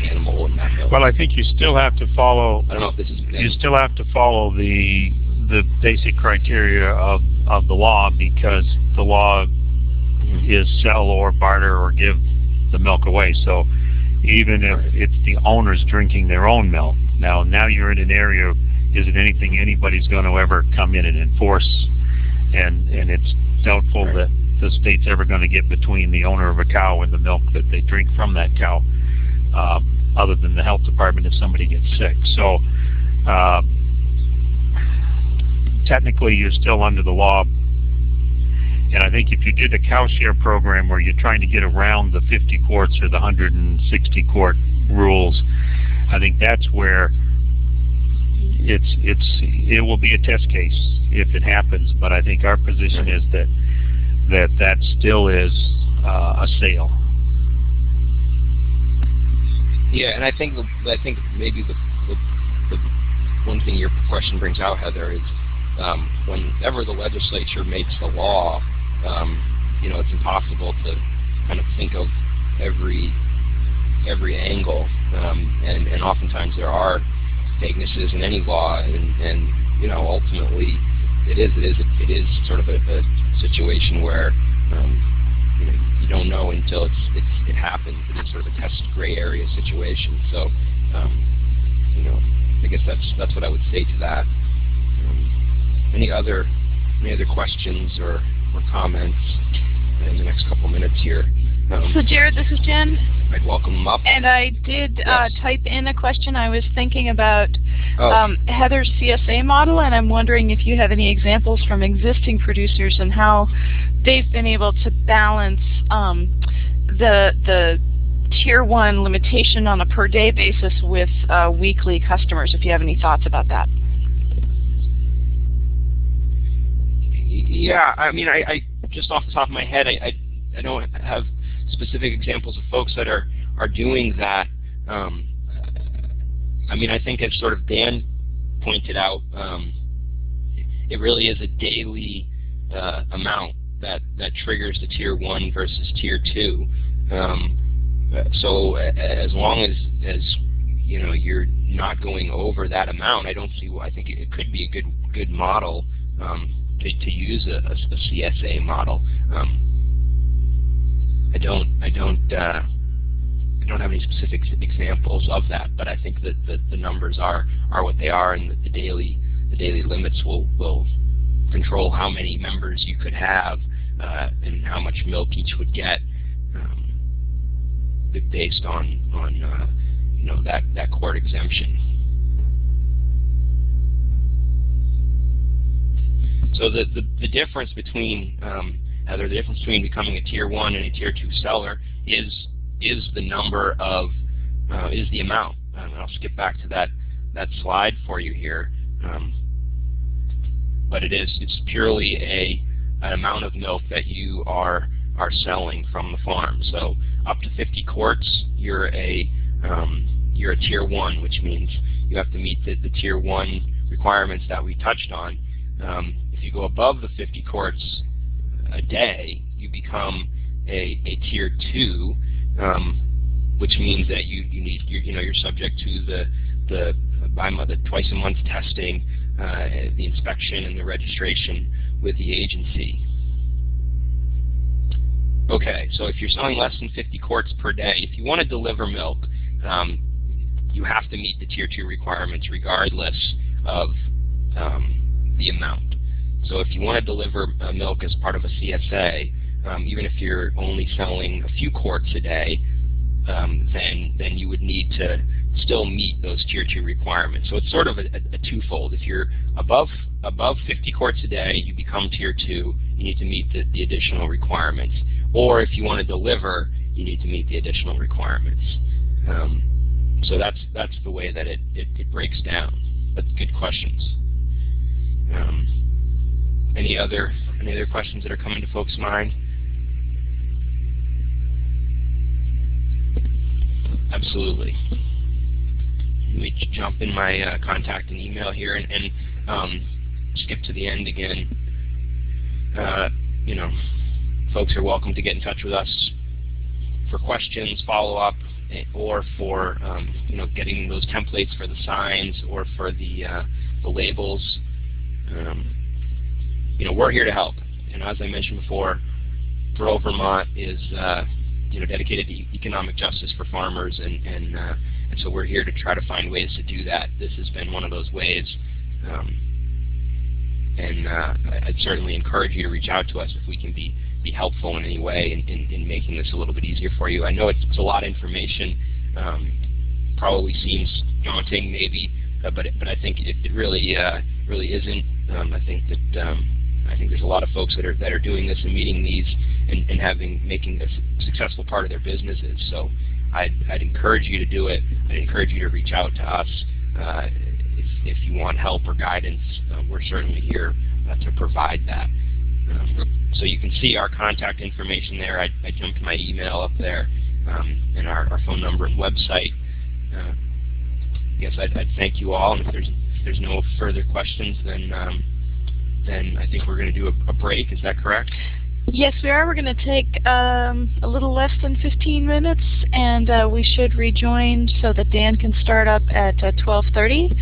animal in that milk? Well, I think you still have to follow. I don't know if this is. You still have to follow the the basic criteria of, of the law because the law mm-hmm. is sell or barter or give the milk away. So even if it's the owners drinking their own milk, now now you're in an area, is it anything anybody's going to ever come in and enforce? And and it's doubtful that the state's ever going to get between the owner of a cow and the milk that they drink from that cow, uh, other than the health department if somebody gets sick. So uh, technically you're still under the law. And I think if you did a cow share program where you're trying to get around the 50 quarts or the 160 quart rules, I think that's where it's it's it will be a test case if it happens. But I think our position is that that that still is uh, a sale. Yeah, and I think I think maybe the, the, the one thing your question brings out, Heather, is um, whenever the legislature makes the law, um, you know, it's impossible to kind of think of every every angle, um, and and oftentimes there are vaguenesses in any law, and and you know, ultimately, it is it is it is sort of a, a situation where um, you know you don't know until it's, it's it happens. It is sort of a test gray area situation. So, um, you know, I guess that's that's what I would say to that. Um, any other any other questions or, or comments in the next couple minutes here? So Jared, this is Jen. I'd welcome them up. And I did uh, yes. uh, type in a question. I was thinking about oh. um, Heather's CSA model, and I'm wondering if you have any examples from existing producers and how they've been able to balance um, the the tier one limitation on a per day basis with uh, weekly customers. If you have any thoughts about that. Yeah, I mean, I, I just off the top of my head, I, I, I don't have specific examples of folks that are are doing that. Um, I mean, I think as sort of Dan pointed out, um, it really is a daily uh, amount that that triggers the tier one versus tier two. Um, so as long as as you know you're not going over that amount, I don't see. I think it could be a good good model um, to, to use a, a, a CSA model. Um, I don't I don't uh, I don't have any specific examples of that, but I think that the, the numbers are are what they are, and the daily the daily limits will will control how many members you could have uh, and how much milk each would get um, based on on uh, you know that that quart exemption. So the, the, the difference between um, Heather, the difference between becoming a tier one and a tier two seller is is the number of uh, is the amount. Um, I'll skip back to that that slide for you here. Um, but it is it's purely a an amount of milk that you are are selling from the farm. So up to 50 quarts, you're a um, you're a tier one, which means you have to meet the, the tier one requirements that we touched on. Um, if you go above the 50 quarts, a day, you become a, a tier two, um, which means that you, you need you you know you're subject to the the by the twice a month testing, uh, the inspection, and the registration with the agency. Okay, so if you're selling less than 50 quarts per day, if you want to deliver milk, um, you have to meet the tier two requirements regardless of um, the amount. So if you want to deliver uh, milk as part of a CSA, um, even if you're only selling a few quarts a day, um, then then you would need to still meet those tier two requirements. So it's sort of a, a, a, twofold. If you're above above 50 quarts a day, you become tier two. You need to meet the, the additional requirements. Or if you want to deliver, you need to meet the additional requirements. Um, so that's that's the way that it, it, it breaks down. But good questions. Any other any other questions that are coming to folks' mind? Absolutely. Let me jump in my uh, contact and email here and, and um, skip to the end again. Uh, you know, folks are welcome to get in touch with us for questions, follow-up, eh, or for um, you know getting those templates for the signs or for the uh, the labels um, you know, we're here to help. And as I mentioned before, Rural Vermont is uh, you know dedicated to economic justice for farmers, and and uh, and so we're here to try to find ways to do that. This has been one of those ways. Um, and uh, I'd certainly encourage you to reach out to us if we can be be helpful in any way in, in, in making this a little bit easier for you. I know it's, it's a lot of information. Um, probably seems daunting, maybe, uh, but but I think it, it really uh, really isn't. Um, I think that um, I think there's a lot of folks that are that are doing this and meeting these and, and having making this a successful part of their businesses. So I'd, I'd encourage you to do it. I'd encourage you to reach out to us uh, if, if you want help or guidance. Uh, we're certainly here uh, to provide that. Um, so you can see our contact information there. I, I jumped my email up there um, and our, our, phone number and website. Uh, yes, I'd, I'd, thank you all. And if there's if there's no further questions, then um, then I think we're going to do a, a break. Is that correct? Yes, we are. We're going to take um, a little less than 15 minutes, and uh, we should rejoin so that Dan can start up at uh, 12.30.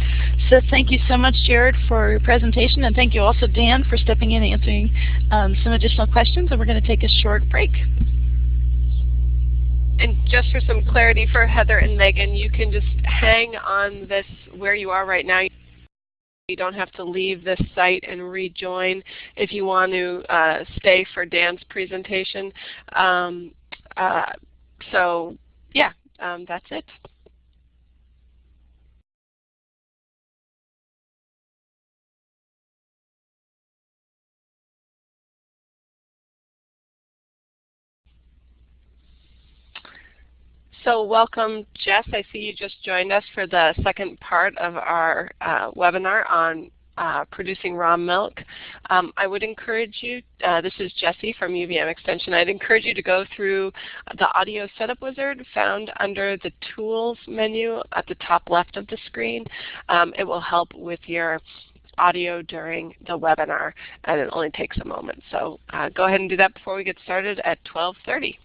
So thank you so much, Jared, for your presentation, and thank you also, Dan, for stepping in and answering um, some additional questions, and we're going to take a short break. And just for some clarity for Heather and Megan, you can just hang on this where you are right now. You don't have to leave this site and rejoin if you want to uh, stay for Dan's presentation. Um, uh, so yeah, um, that's it. So welcome, Jess. I see you just joined us for the second part of our uh, webinar on uh, producing raw milk. Um, I would encourage you, uh, this is Jessie from UVM Extension, I'd encourage you to go through the audio setup wizard found under the tools menu at the top left of the screen. Um, it will help with your audio during the webinar and it only takes a moment. So uh, go ahead and do that before we get started at 1230.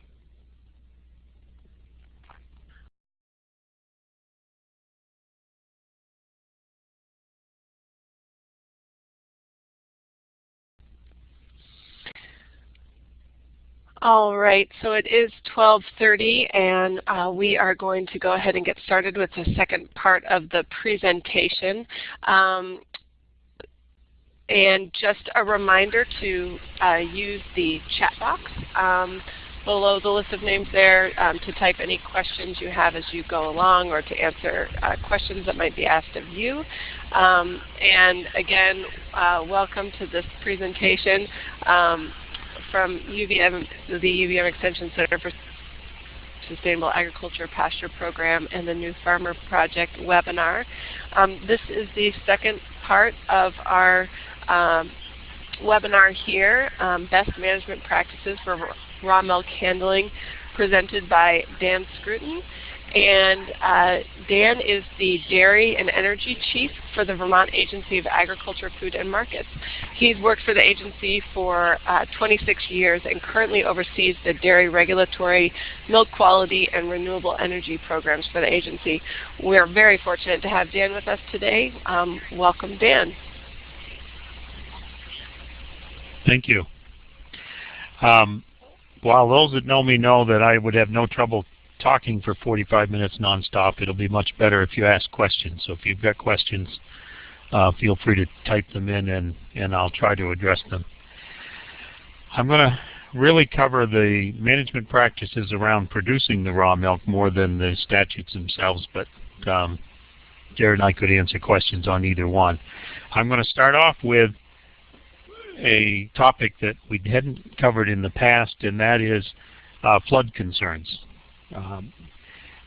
All right, so it is 1230 and uh, we are going to go ahead and get started with the second part of the presentation. Um, and just a reminder to uh, use the chat box um, below the list of names there um, to type any questions you have as you go along or to answer uh, questions that might be asked of you. Um, and again, uh, welcome to this presentation. From UVM, the UVM Extension Center for Sustainable Agriculture Pasture Program and the New Farmer Project webinar. Um, this is the second part of our um, webinar here, um, Best Management Practices for Raw Milk Handling, presented by Dan Scruton. And uh, Dan is the Dairy and Energy Chief for the Vermont Agency of Agriculture, Food and Markets. He's worked for the agency for uh, 26 years and currently oversees the dairy regulatory, milk quality, and renewable energy programs for the agency. We're very fortunate to have Dan with us today. Um, welcome, Dan. Thank you. Um, while those that know me know that I would have no trouble talking for 45 minutes nonstop. It'll be much better if you ask questions. So if you've got questions, uh, feel free to type them in and, and I'll try to address them. I'm going to really cover the management practices around producing the raw milk more than the statutes themselves, but um, Jared and I could answer questions on either one. I'm going to start off with a topic that we hadn't covered in the past, and that is uh, flood concerns. Um,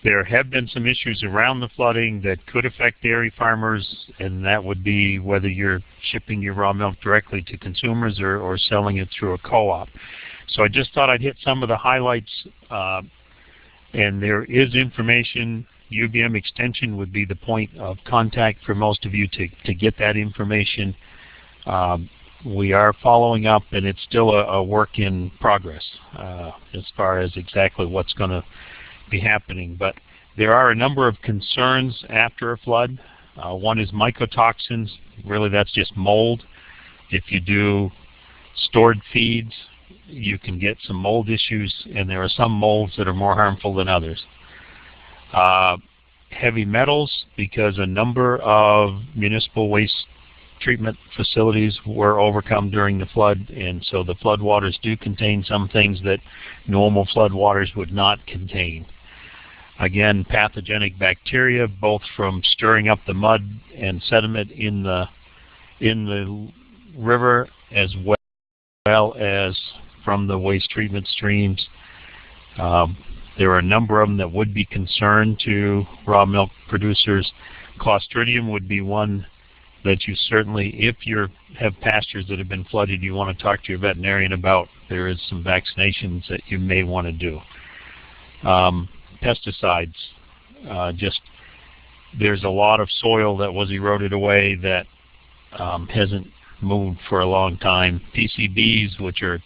there have been some issues around the flooding that could affect dairy farmers, and that would be whether you're shipping your raw milk directly to consumers or, or selling it through a co-op. So I just thought I'd hit some of the highlights, uh, and there is information. UVM Extension would be the point of contact for most of you to, to get that information. Um, we are following up, and it's still a, a work in progress uh, as far as exactly what's going to be happening. But there are a number of concerns after a flood. Uh, one is mycotoxins. Really, that's just mold. If you do stored feeds, you can get some mold issues, and there are some molds that are more harmful than others. Uh, heavy metals, because a number of municipal waste treatment facilities were overcome during the flood, and so the floodwaters do contain some things that normal floodwaters would not contain. Again, pathogenic bacteria, both from stirring up the mud and sediment in the in the river, as well as from the waste treatment streams. Um, there are a number of them that would be concerned to raw milk producers. Clostridium would be one that you certainly, if you have pastures that have been flooded, you want to talk to your veterinarian about. There is some vaccinations that you may want to do. Um, pesticides, uh, just there's a lot of soil that was eroded away that um, hasn't moved for a long time. PCBs, which are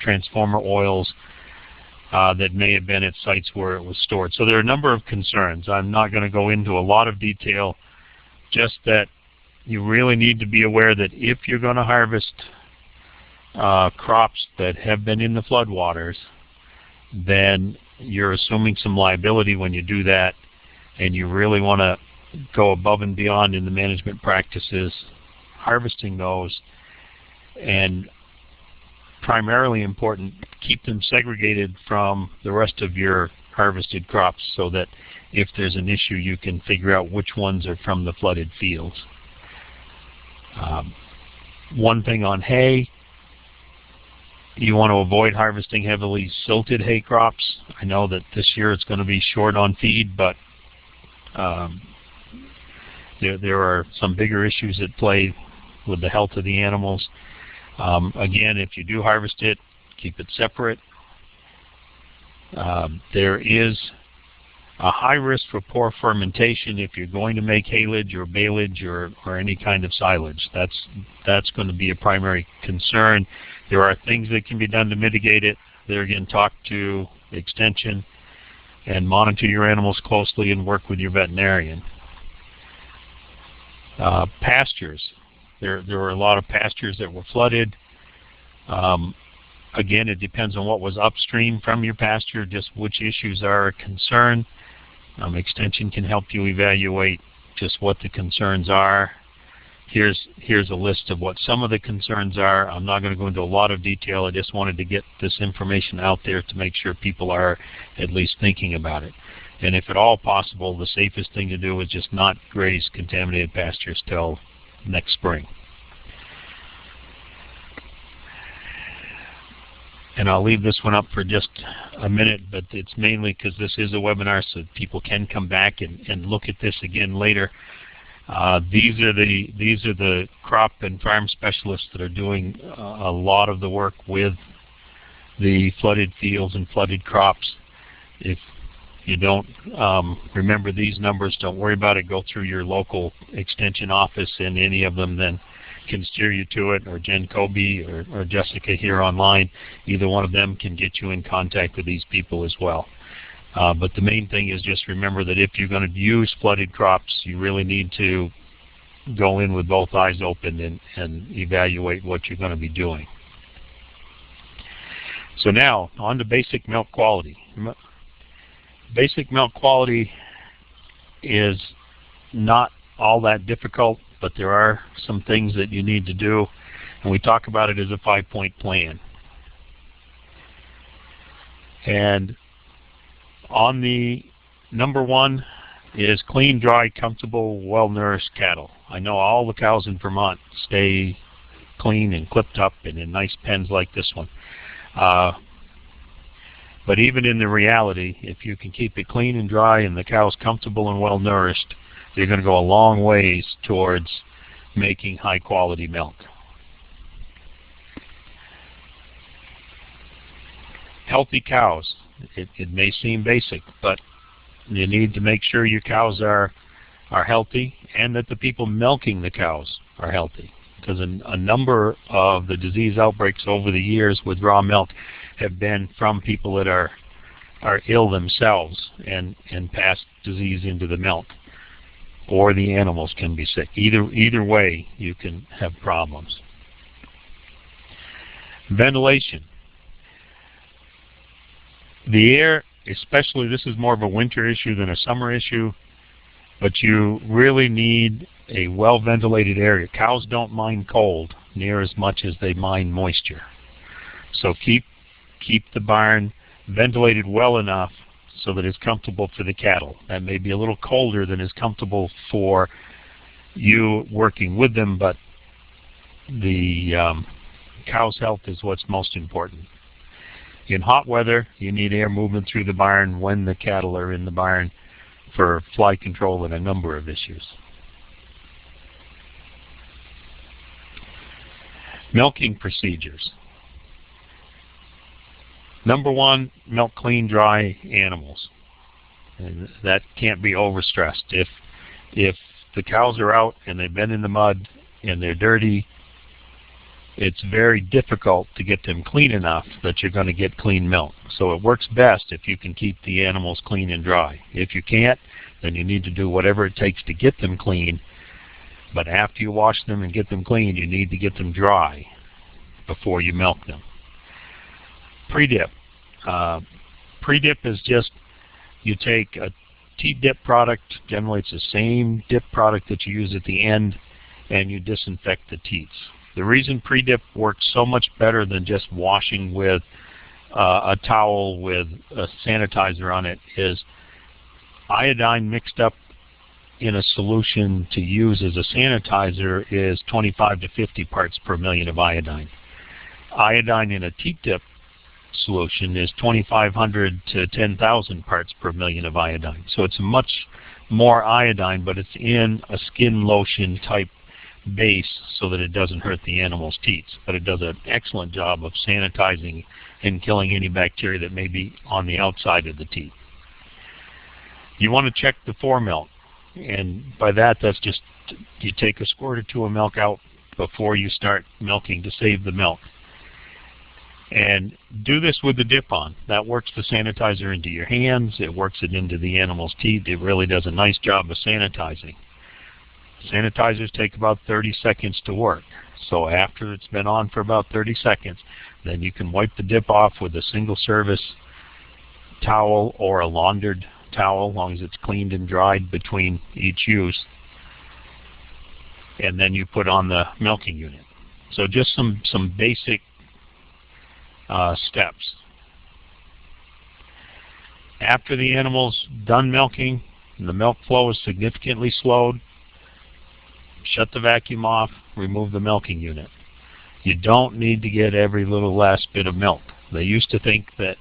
transformer oils, uh, that may have been at sites where it was stored. So there are a number of concerns. I'm not going to go into a lot of detail, just that you really need to be aware that if you're going to harvest uh, crops that have been in the floodwaters, then you're assuming some liability when you do that, and you really want to go above and beyond in the management practices, harvesting those, and primarily important, keep them segregated from the rest of your harvested crops so that if there's an issue, you can figure out which ones are from the flooded fields. Um, one thing on hay, you want to avoid harvesting heavily silted hay crops. I know that this year it's going to be short on feed, but um, there, there are some bigger issues at play with the health of the animals. Um, again, if you do harvest it, keep it separate. Um, there is a high risk for poor fermentation if you're going to make haylage or baleage or, or any kind of silage. That's, that's going to be a primary concern. There are things that can be done to mitigate it. There again, talk to extension and monitor your animals closely and work with your veterinarian. Uh, pastures. There, there were a lot of pastures that were flooded. Um, again, it depends on what was upstream from your pasture, just which issues are a concern. Um, extension can help you evaluate just what the concerns are. Here's, here's a list of what some of the concerns are. I'm not going to go into a lot of detail. I just wanted to get this information out there to make sure people are at least thinking about it. And if at all possible, the safest thing to do is just not graze contaminated pastures till next spring. And I'll leave this one up for just a minute, but it's mainly because this is a webinar so people can come back and, and look at this again later. Uh, these are the these are the crop and farm specialists that are doing uh, a lot of the work with the flooded fields and flooded crops. If you don't um, remember these numbers, don't worry about it. Go through your local extension office and any of them then can steer you to it, or Jen Colby or, or Jessica here online. Either one of them can get you in contact with these people as well. Uh, but the main thing is just remember that if you're going to use flooded crops, you really need to go in with both eyes open and, and evaluate what you're going to be doing. So now, on to basic milk quality. Basic milk quality is not all that difficult but there are some things that you need to do, and we talk about it as a five-point plan. And on the number one is clean, dry, comfortable, well-nourished cattle. I know all the cows in Vermont stay clean and clipped up and in nice pens like this one. Uh, but even in the reality, if you can keep it clean and dry and the cow's comfortable and well nourished, you're going to go a long ways towards making high quality milk. Healthy cows. It, it may seem basic, but you need to make sure your cows are are healthy and that the people milking the cows are healthy because a, a, number of the disease outbreaks over the years with raw milk have been from people that are are ill themselves and and pass disease into the milk. Or the animals can be sick. Either, either way, you can have problems. Ventilation. The air, especially this is more of a winter issue than a summer issue, but you really need a well-ventilated area. Cows don't mind cold near as much as they mind moisture. So keep keep the barn ventilated well enough so that it's comfortable for the cattle. That may be a little colder than is comfortable for you working with them, but the um, cow's health is what's most important. In hot weather, you need air movement through the barn when the cattle are in the barn for fly control and a number of issues. Milking procedures. Number one, milk clean, dry animals. And that can't be overstressed. If if the cows are out and they've been in the mud and they're dirty, it's very difficult to get them clean enough that you're going to get clean milk. So it works best if you can keep the animals clean and dry. If you can't, then you need to do whatever it takes to get them clean. But after you wash them and get them clean, you need to get them dry before you milk them. Pre-dip. Uh, Pre-dip is just you take a teat dip product, generally it's the same dip product that you use at the end, and you disinfect the teats. The reason pre-dip works so much better than just washing with uh, a towel with a sanitizer on it is iodine mixed up in a solution to use as a sanitizer is 25 to 50 parts per million of iodine. Iodine in a teat dip solution is 2,500 to 10,000 parts per million of iodine. So it's much more iodine, but it's in a skin lotion type base so that it doesn't hurt the animal's teats. But it does an excellent job of sanitizing and killing any bacteria that may be on the outside of the teats. You want to check the fore milk. And by that, that's just you take a squirt or two of milk out before you start milking to save the milk. And do this with the dip on. That works the sanitizer into your hands. It works it into the animal's teats. It really does a nice job of sanitizing. Sanitizers take about 30 seconds to work. So after it's been on for about 30 seconds, then you can wipe the dip off with a single service towel or a laundered towel, as long as it's cleaned and dried between each use. And then you put on the milking unit. So just some, some basic uh, steps. After the animal's done milking, and the milk flow is significantly slowed, shut the vacuum off, remove the milking unit. You don't need to get every little last bit of milk. They used to think that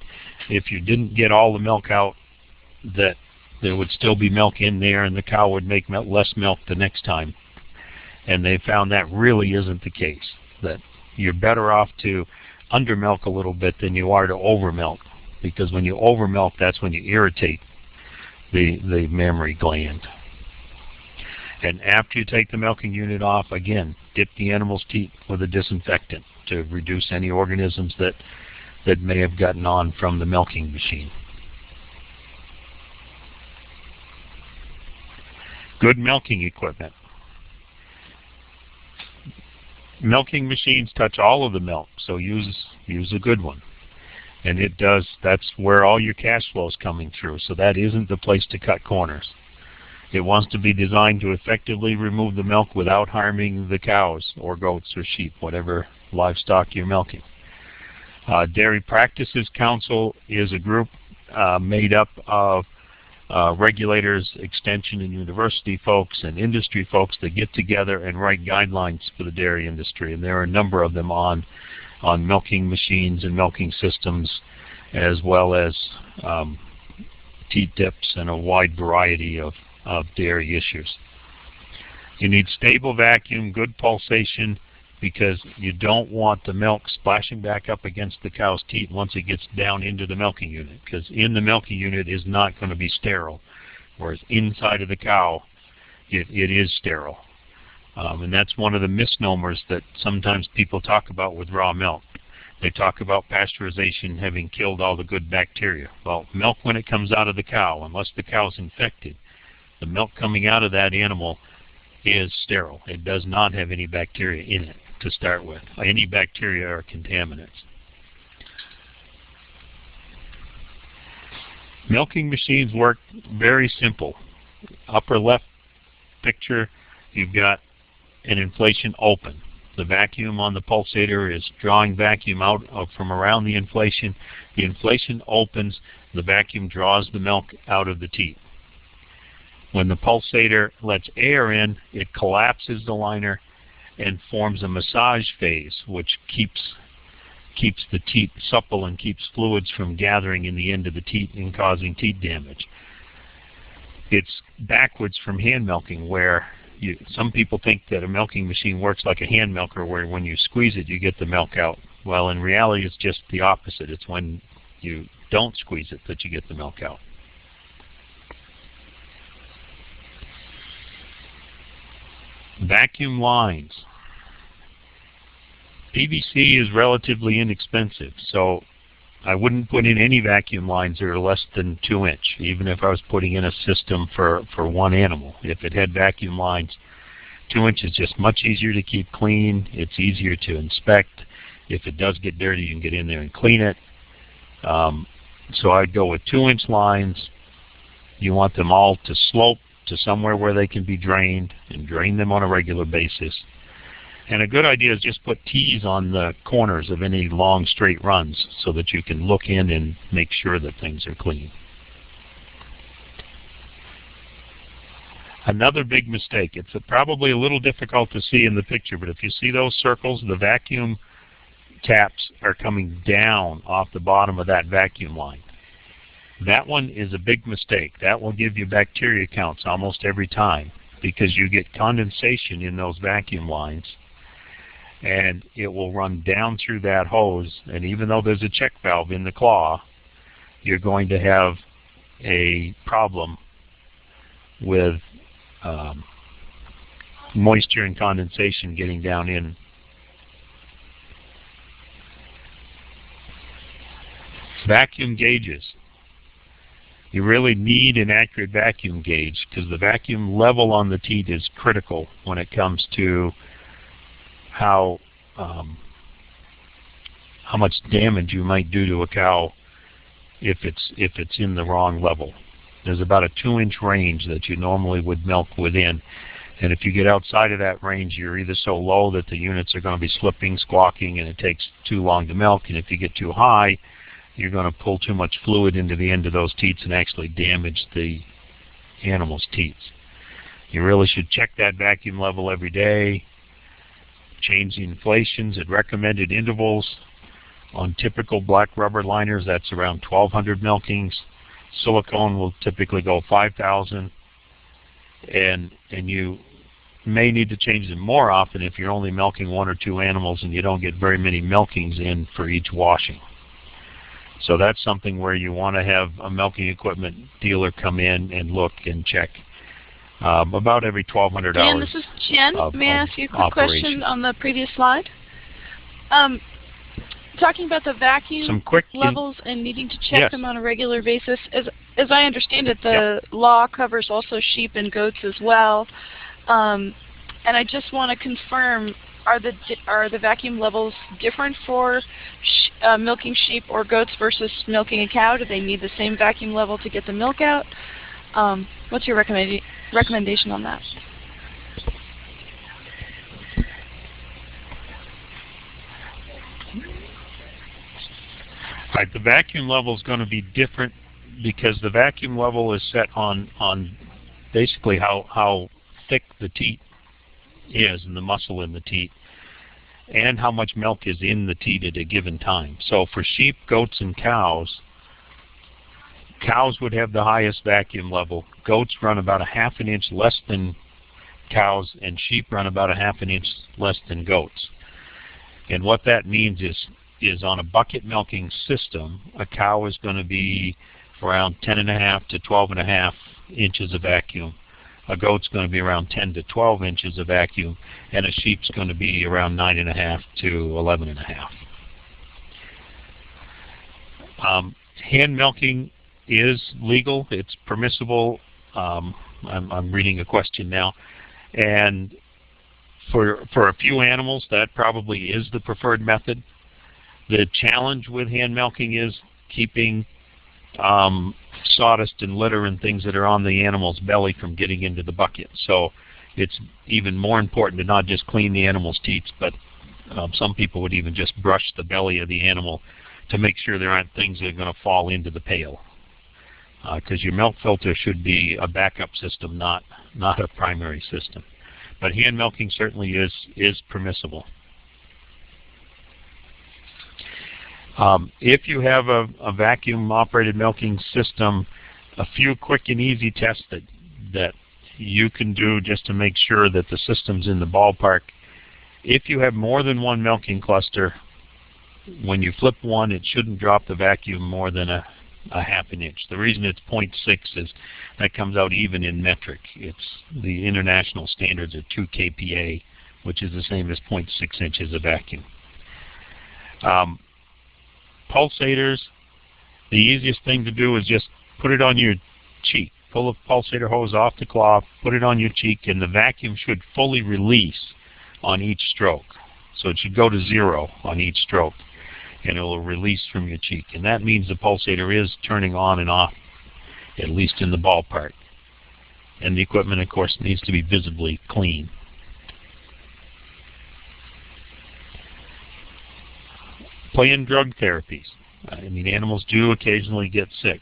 if you didn't get all the milk out, that there would still be milk in there and the cow would make less milk the next time. And they found that really isn't the case. That you're better off to undermilk a little bit than you are to overmilk. Because when you overmilk, that's when you irritate the, the mammary gland. And after you take the milking unit off, again, dip the animal's teat with a disinfectant to reduce any organisms that, that may have gotten on from the milking machine. Good milking equipment milking machines touch all of the milk, so use use a good one. And it does, that's where all your cash flow is coming through, so that isn't the place to cut corners. It wants to be designed to effectively remove the milk without harming the cows or goats or sheep, whatever livestock you're milking. Uh, Dairy Practices Council is a group uh, made up of uh, regulators, extension and university folks, and industry folks that get together and write guidelines for the dairy industry. And there are a number of them on, on milking machines and milking systems, as well as um, teat dips and a wide variety of, of dairy issues. You need stable vacuum, good pulsation, because you don't want the milk splashing back up against the cow's teat once it gets down into the milking unit because in the milking unit is not going to be sterile whereas inside of the cow it, it is sterile. Um, and that's one of the misnomers that sometimes people talk about with raw milk. They talk about pasteurization having killed all the good bacteria. Well milk when it comes out of the cow unless the cow is infected the milk coming out of that animal is sterile. It does not have any bacteria in it to start with. Any bacteria or contaminants. Milking machines work very simple. Upper left picture, you've got an inflation open. The vacuum on the pulsator is drawing vacuum out from around the inflation. The inflation opens, the vacuum draws the milk out of the teat. When the pulsator lets air in, it collapses the liner and forms a massage phase, which keeps keeps the teat supple and keeps fluids from gathering in the end of the teat and causing teat damage. It's backwards from hand milking where you, some people think that a milking machine works like a hand milker where when you squeeze it you get the milk out. Well, in reality it's just the opposite. It's when you don't squeeze it that you get the milk out. Vacuum lines. PVC is relatively inexpensive, so I wouldn't put in any vacuum lines that are less than 2 inch, even if I was putting in a system for, for one animal. If it had vacuum lines, 2 inch is just much easier to keep clean. It's easier to inspect. If it does get dirty, you can get in there and clean it. Um, so I'd go with 2 inch lines. You want them all to slope to somewhere where they can be drained and drain them on a regular basis. And a good idea is just put T's on the corners of any long straight runs so that you can look in and make sure that things are clean. Another big mistake, it's probably a little difficult to see in the picture, but if you see those circles, the vacuum taps are coming down off the bottom of that vacuum line. That one is a big mistake. That will give you bacteria counts almost every time because you get condensation in those vacuum lines and it will run down through that hose and even though there's a check valve in the claw you're going to have a problem with um, moisture and condensation getting down in vacuum gauges you really need an accurate vacuum gauge because the vacuum level on the teat is critical when it comes to how um, how much damage you might do to a cow if it's if it's in the wrong level. There's about a two inch range that you normally would milk within. And if you get outside of that range, you're either so low that the units are going to be slipping, squawking, and it takes too long to milk. And if you get too high, you're going to pull too much fluid into the end of those teats and actually damage the animal's teats. You really should check that vacuum level every day change the inflations at recommended intervals. On typical black rubber liners, that's around 1,200 milkings. Silicone will typically go 5,000. And, and you may need to change them more often if you're only milking one or two animals and you don't get very many milkings in for each washing. So that's something where you want to have a milking equipment dealer come in and look and check um, about every 1,200 Dan, hours. this is Jen. Of, May I ask you a quick operation. question on the previous slide? Um, talking about the vacuum Some quick levels and needing to check Yes. them on a regular basis, as, as I understand it, the law covers also sheep and goats as well. Um, and I just want to confirm, are the are the vacuum levels different for sh uh, milking sheep or goats versus milking a cow? Do they need the same vacuum level to get the milk out? Um, what's your recommenda recommendation on that? Right, the vacuum level is going to be different because the vacuum level is set on on basically how how thick the teat is and the muscle in the teat and how much milk is in the teat at a given time. So for sheep, goats, and cows, cows would have the highest vacuum level. Goats run about a half an inch less than cows, and sheep run about a half an inch less than goats. And what that means is is on a bucket milking system, a cow is going to be around 10 and a half to 12 and a half inches of vacuum. A goat's going to be around 10 to 12 inches of vacuum, and a sheep's going to be around 9 and a half to 11 and a half. Um, hand milking is legal. It's permissible. Um, I'm, I'm reading a question now. And for, for a few animals, that probably is the preferred method. The challenge with hand milking is keeping um, sawdust and litter and things that are on the animal's belly from getting into the bucket. So it's even more important to not just clean the animal's teats, but um, some people would even just brush the belly of the animal to make sure there aren't things that are going to fall into the pail. Because uh, your milk filter should be a backup system, not not a primary system. But hand milking certainly is is permissible. Um, if you have a, a vacuum-operated milking system, a few quick and easy tests that that you can do just to make sure that the system's in the ballpark. If you have more than one milking cluster, when you flip one, it shouldn't drop the vacuum more than a, a half an inch. The reason it's 0.6 is that comes out even in metric. It's the international standards are 2 kPa, which is the same as 0.6 inches of vacuum. Um, pulsators, the easiest thing to do is just put it on your cheek. Pull the pulsator hose off the claw, put it on your cheek, and the vacuum should fully release on each stroke. So it should go to zero on each stroke, and it will release from your cheek. And that means the pulsator is turning on and off, at least in the ballpark. And the equipment, of course, needs to be visibly clean. Play-in drug therapies. I mean, animals do occasionally get sick.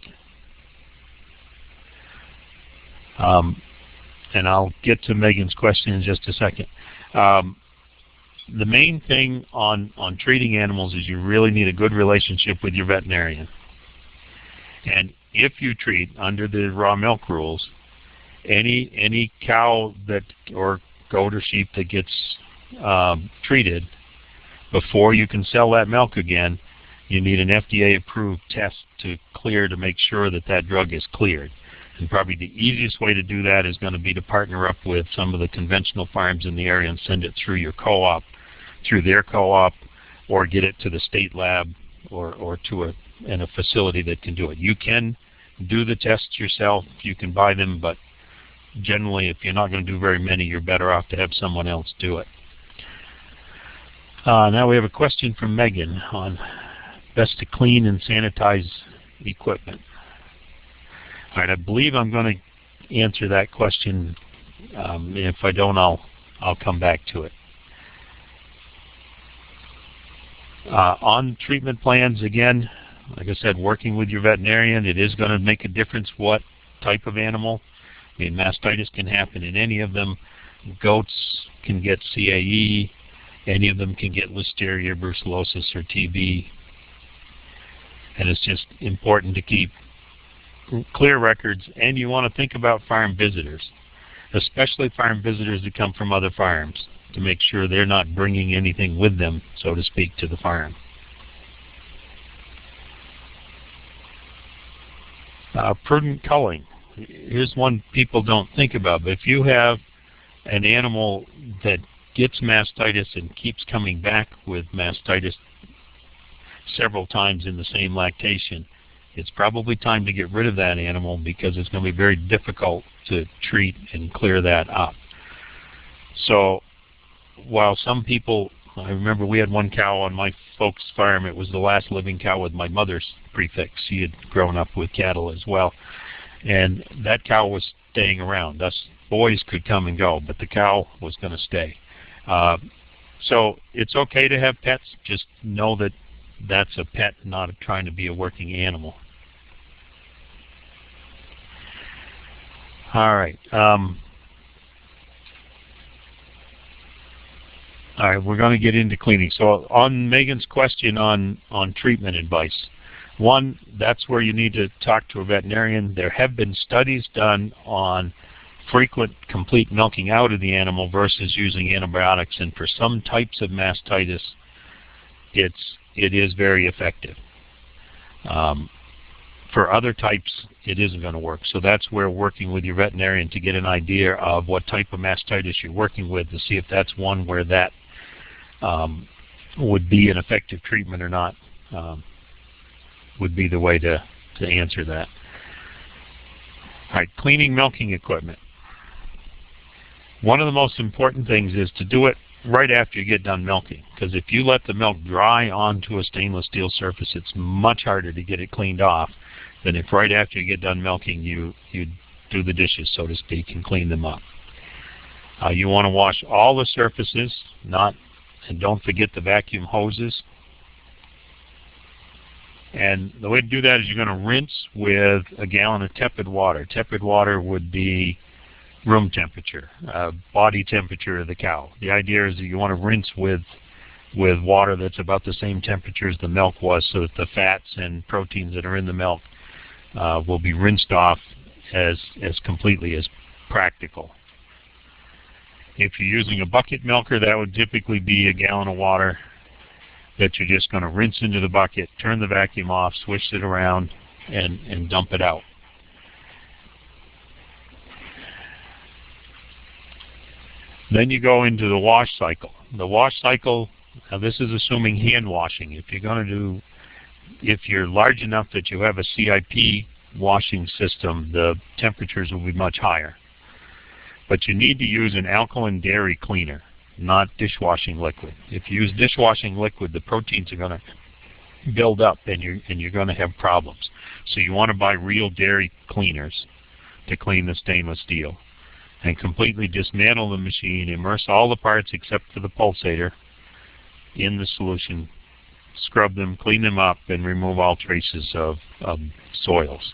Um, and I'll get to Megan's question in just a second. Um, the main thing on, on treating animals is you really need a good relationship with your veterinarian. And if you treat under the raw milk rules, any any cow that or goat or sheep that gets um, treated before you can sell that milk again, you need an FDA approved test to clear to make sure that that drug is cleared. And probably the easiest way to do that is going to be to partner up with some of the conventional farms in the area and send it through your co-op, through their co-op, or get it to the state lab or, or to a, in a facility that can do it. You can do the tests yourself. You can buy them, but generally if you're not going to do very many, you're better off to have someone else do it. Uh, now we have a question from Megan on best to clean and sanitize equipment. All right, I believe I'm going to answer that question. Um, if I don't, I'll I'll come back to it. Uh, on treatment plans, again, like I said, working with your veterinarian, it is going to make a difference what type of animal. I mean, mastitis can happen in any of them. Goats can get CAE. Any of them can get Listeria, brucellosis, or TB. And it's just important to keep clear records, and you want to think about farm visitors, especially farm visitors that come from other farms, to make sure they're not bringing anything with them, so to speak, to the farm. Uh, prudent culling. Here's one people don't think about, but if you have an animal that gets mastitis and keeps coming back with mastitis several times in the same lactation, it's probably time to get rid of that animal because it's going to be very difficult to treat and clear that up. So while some people, I remember we had one cow on my folks' farm. It was the last living cow with my mother's prefix. She had grown up with cattle as well. And that cow was staying around. Us boys could come and go, but the cow was going to stay. Uh, so it's okay to have pets. Just know that that's a pet, not trying to be a working animal. All right. Um, all right, we're going to get into cleaning. So on Megan's question on, on treatment advice, one, that's where you need to talk to a veterinarian. There have been studies done on frequent complete milking out of the animal versus using antibiotics. And for some types of mastitis, it's it is very effective. Um, for other types, it isn't going to work. So that's where working with your veterinarian to get an idea of what type of mastitis you're working with to see if that's one where that um, would be an effective treatment or not um, would be the way to, to answer that. All right, cleaning milking equipment. One of the most important things is to do it right after you get done milking. Because if you let the milk dry onto a stainless steel surface, it's much harder to get it cleaned off than if right after you get done milking, you, you do the dishes, so to speak, and clean them up. Uh, you want to wash all the surfaces, not, and don't forget the vacuum hoses. And the way to do that is you're going to rinse with a gallon of tepid water. Tepid water would be room temperature, uh, body temperature of the cow. The idea is that you want to rinse with with water that's about the same temperature as the milk was so that the fats and proteins that are in the milk uh, will be rinsed off as, as completely as practical. If you're using a bucket milker, that would typically be a gallon of water that you're just going to rinse into the bucket, turn the vacuum off, switch it around, and, and dump it out. Then you go into the wash cycle. The wash cycle, now this is assuming hand washing. If you're going to do, if you're large enough that you have a CIP washing system, the temperatures will be much higher. But you need to use an alkaline dairy cleaner, not dishwashing liquid. If you use dishwashing liquid, the proteins are going to build up and you're, and you're going to have problems. So you want to buy real dairy cleaners to clean the stainless steel and completely dismantle the machine, immerse all the parts except for the pulsator in the solution, scrub them, clean them up, and remove all traces of, of soils.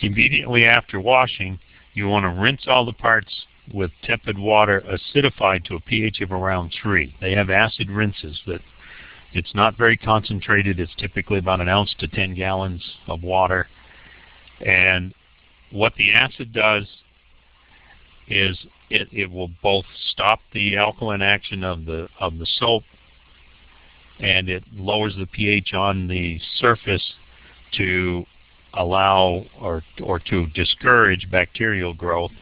Immediately after washing, you want to rinse all the parts with tepid water acidified to a pH of around 3. They have acid rinses that it's not very concentrated. It's typically about an ounce to 10 gallons of water. And what the acid does is it, it will both stop the alkaline action of the of the soap and it lowers the pH on the surface to allow or or to discourage bacterial growth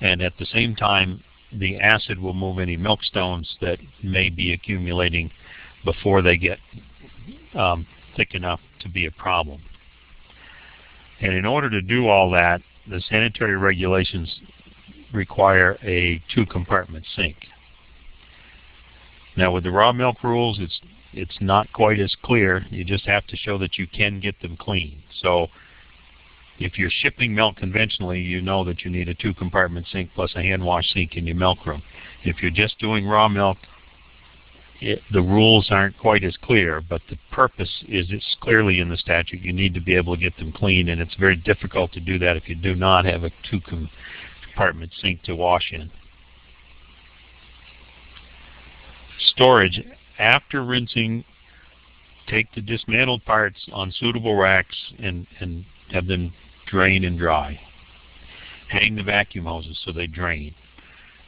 and at the same time the acid will move any milk stones that may be accumulating before they get um, thick enough to be a problem. And in order to do all that, the sanitary regulations require a two-compartment sink. Now with the raw milk rules, it's it's not quite as clear. You just have to show that you can get them clean. So if you're shipping milk conventionally, you know that you need a two-compartment sink plus a hand wash sink in your milk room. If you're just doing raw milk, it, the rules aren't quite as clear, but the purpose is it's clearly in the statute. You need to be able to get them clean, and it's very difficult to do that if you do not have a two-compartment sink to wash in. Storage. After rinsing, take the dismantled parts on suitable racks and, and have them drain and dry. Hang the vacuum hoses so they drain.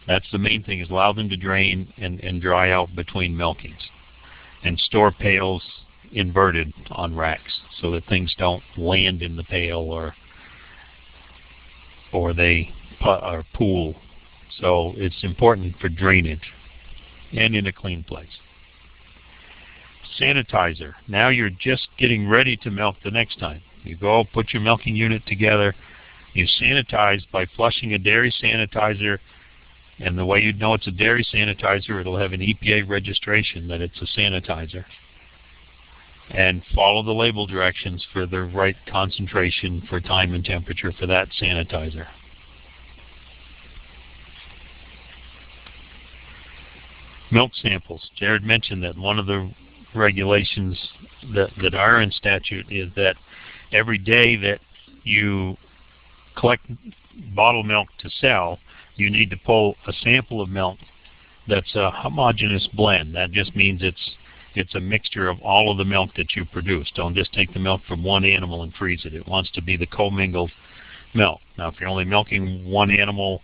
That's the main thing, is allow them to drain and, and dry out between milkings. And store pails inverted on racks so that things don't land in the pail or or they or pool. So it's important for drainage and in a clean place. Sanitizer. Now you're just getting ready to milk the next time. You go put your milking unit together. You sanitize by flushing a dairy sanitizer and the way you'd know it's a dairy sanitizer, it'll have an EPA registration that it's a sanitizer. And follow the label directions for the right concentration for time and temperature for that sanitizer. Milk samples. Jared mentioned that one of the regulations that, that are in statute is that every day that you collect bottled milk to sell, you need to pull a sample of milk that's a homogeneous blend. That just means it's it's a mixture of all of the milk that you produce. Don't just take the milk from one animal and freeze it. It wants to be the commingled milk. Now, if you're only milking one animal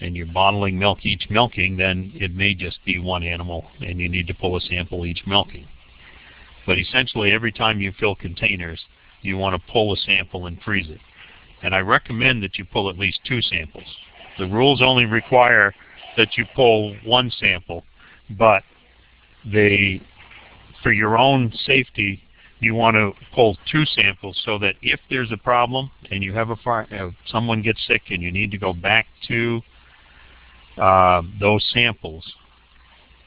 and you're bottling milk each milking, then it may just be one animal and you need to pull a sample each milking. But essentially, every time you fill containers, you want to pull a sample and freeze it. And I recommend that you pull at least two samples. The rules only require that you pull one sample, but they, for your own safety, you want to pull two samples so that if there's a problem and you have a fire, uh, someone gets sick and you need to go back to uh, those samples,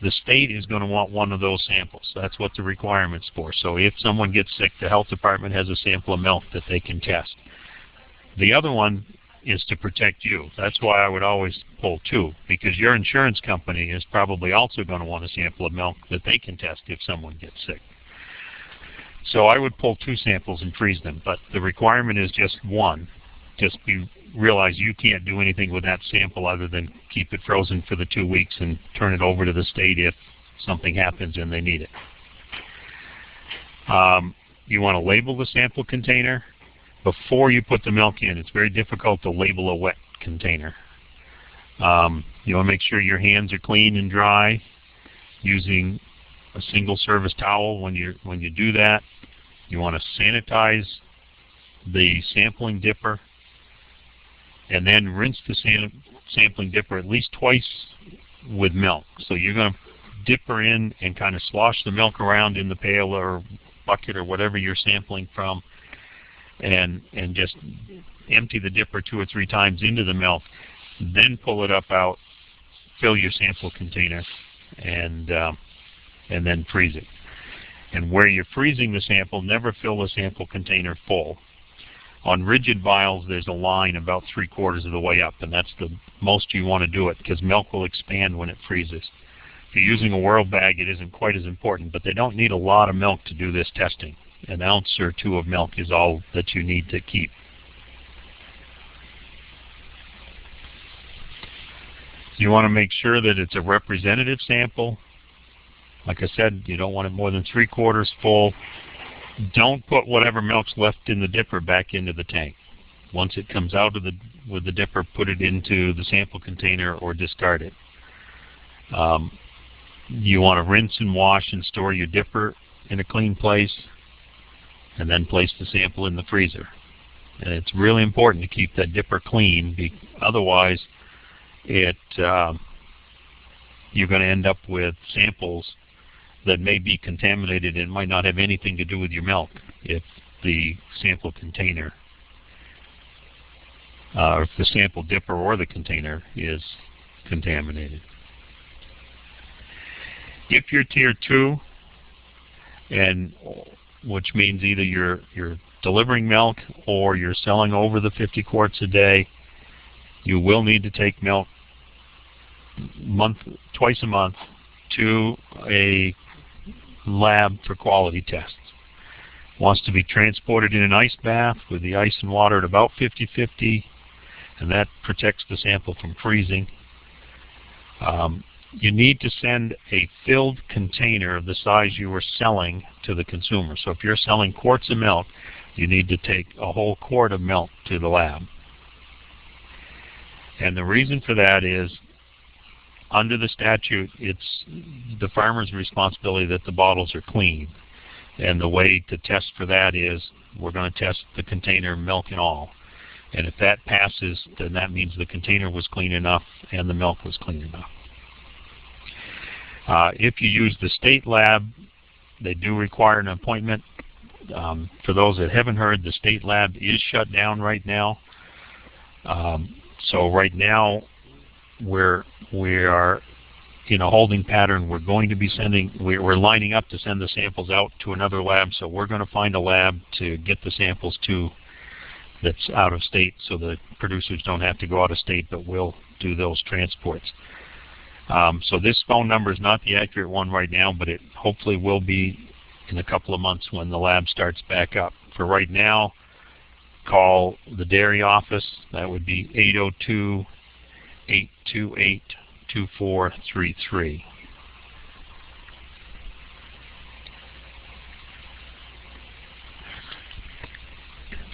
the state is going to want one of those samples. That's what the requirement's for. So if someone gets sick, the health department has a sample of milk that they can test. The other one is to protect you. That's why I would always pull two, because your insurance company is probably also going to want a sample of milk that they can test if someone gets sick. So I would pull two samples and freeze them, but the requirement is just one. Just be realize you can't do anything with that sample other than keep it frozen for the two weeks and turn it over to the state if something happens and they need it. Um, you want to label the sample container before you put the milk in. It's very difficult to label a wet container. Um, you want to make sure your hands are clean and dry using a single service towel when you when you do that. You want to sanitize the sampling dipper and then rinse the sam sampling dipper at least twice with milk. So you're going to dip her in and kind of slosh the milk around in the pail or bucket or whatever you're sampling from and and just empty the dipper two or three times into the milk. Then pull it up out, fill your sample container, and um, and then freeze it. And where you're freezing the sample, never fill the sample container full. On rigid vials, there's a line about three quarters of the way up, and that's the most you want to do it because milk will expand when it freezes. If you're using a Whirl-Pak, it isn't quite as important, but they don't need a lot of milk to do this testing. An ounce or two of milk is all that you need to keep. You want to make sure that it's a representative sample like I said, you don't want it more than three quarters full. Don't put whatever milk's left in the dipper back into the tank. Once it comes out of the with the dipper, put it into the sample container or discard it. Um, you want to rinse and wash and store your dipper in a clean place and then place the sample in the freezer. And it's really important to keep that dipper clean. otherwise, it uh, you're going to end up with samples that may be contaminated and might not have anything to do with your milk if the sample container, uh, if the sample dipper or the container is contaminated. If you're tier two, and which means either you're you're delivering milk or you're selling over the 50 quarts a day, you will need to take milk month twice a month to a lab for quality tests. Wants to be transported in an ice bath with the ice and water at about 50-50, and that protects the sample from freezing. Um, you need to send a filled container of the size you are selling to the consumer. So if you're selling quarts of milk, you need to take a whole quart of milk to the lab. And the reason for that is under the statute, it's the farmer's responsibility that the bottles are clean. And the way to test for that is we're going to test the container, milk and all. And if that passes, then that means the container was clean enough and the milk was clean enough. Uh, if you use the state lab, they do require an appointment. Um, for those that haven't heard, the state lab is shut down right now. Um, so right now, we're we are in a holding pattern. We're going to be sending, we're lining up to send the samples out to another lab, so we're going to find a lab to get the samples to that's out of state so the producers don't have to go out of state, but we'll do those transports. Um, so this phone number is not the accurate one right now, but it hopefully will be in a couple of months when the lab starts back up. For right now, call the dairy office. That would be 802 828 2433.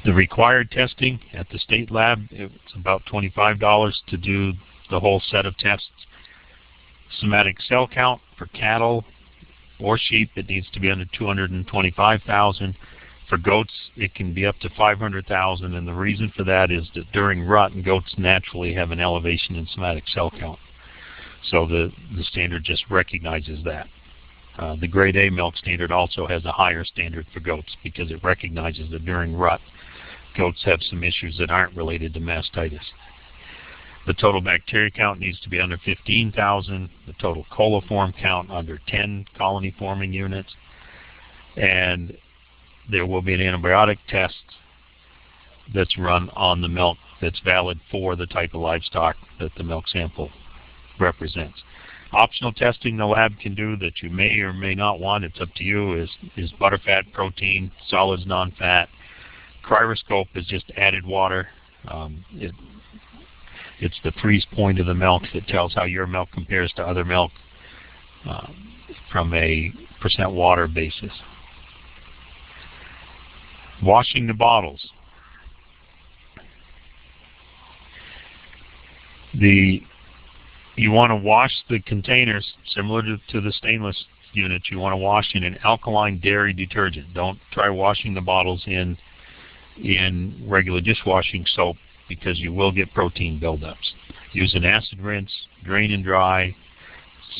The required testing at the state lab, it's about $25 to do the whole set of tests. Somatic cell count for cattle or sheep, it needs to be under 225,000. For goats, it can be up to 500,000, and the reason for that is that during rut, goats naturally have an elevation in somatic cell count. So the, the standard just recognizes that. Uh, the grade A milk standard also has a higher standard for goats because it recognizes that during rut, goats have some issues that aren't related to mastitis. The total bacteria count needs to be under 15,000, the total coliform count under 10 colony forming units, and there will be an antibiotic test that's run on the milk that's valid for the type of livestock that the milk sample represents. Optional testing the lab can do that you may or may not want, it's up to you, is, is butterfat, protein, solids, non-fat. Cryoscope is just added water. Um, it, it's the freeze point of the milk that tells how your milk compares to other milk uh, from a percent water basis. Washing the bottles. The you want to wash the containers similar to, to the stainless units. You want to wash in an alkaline dairy detergent. Don't try washing the bottles in in regular dishwashing soap because you will get protein buildups. Use an acid rinse, drain and dry,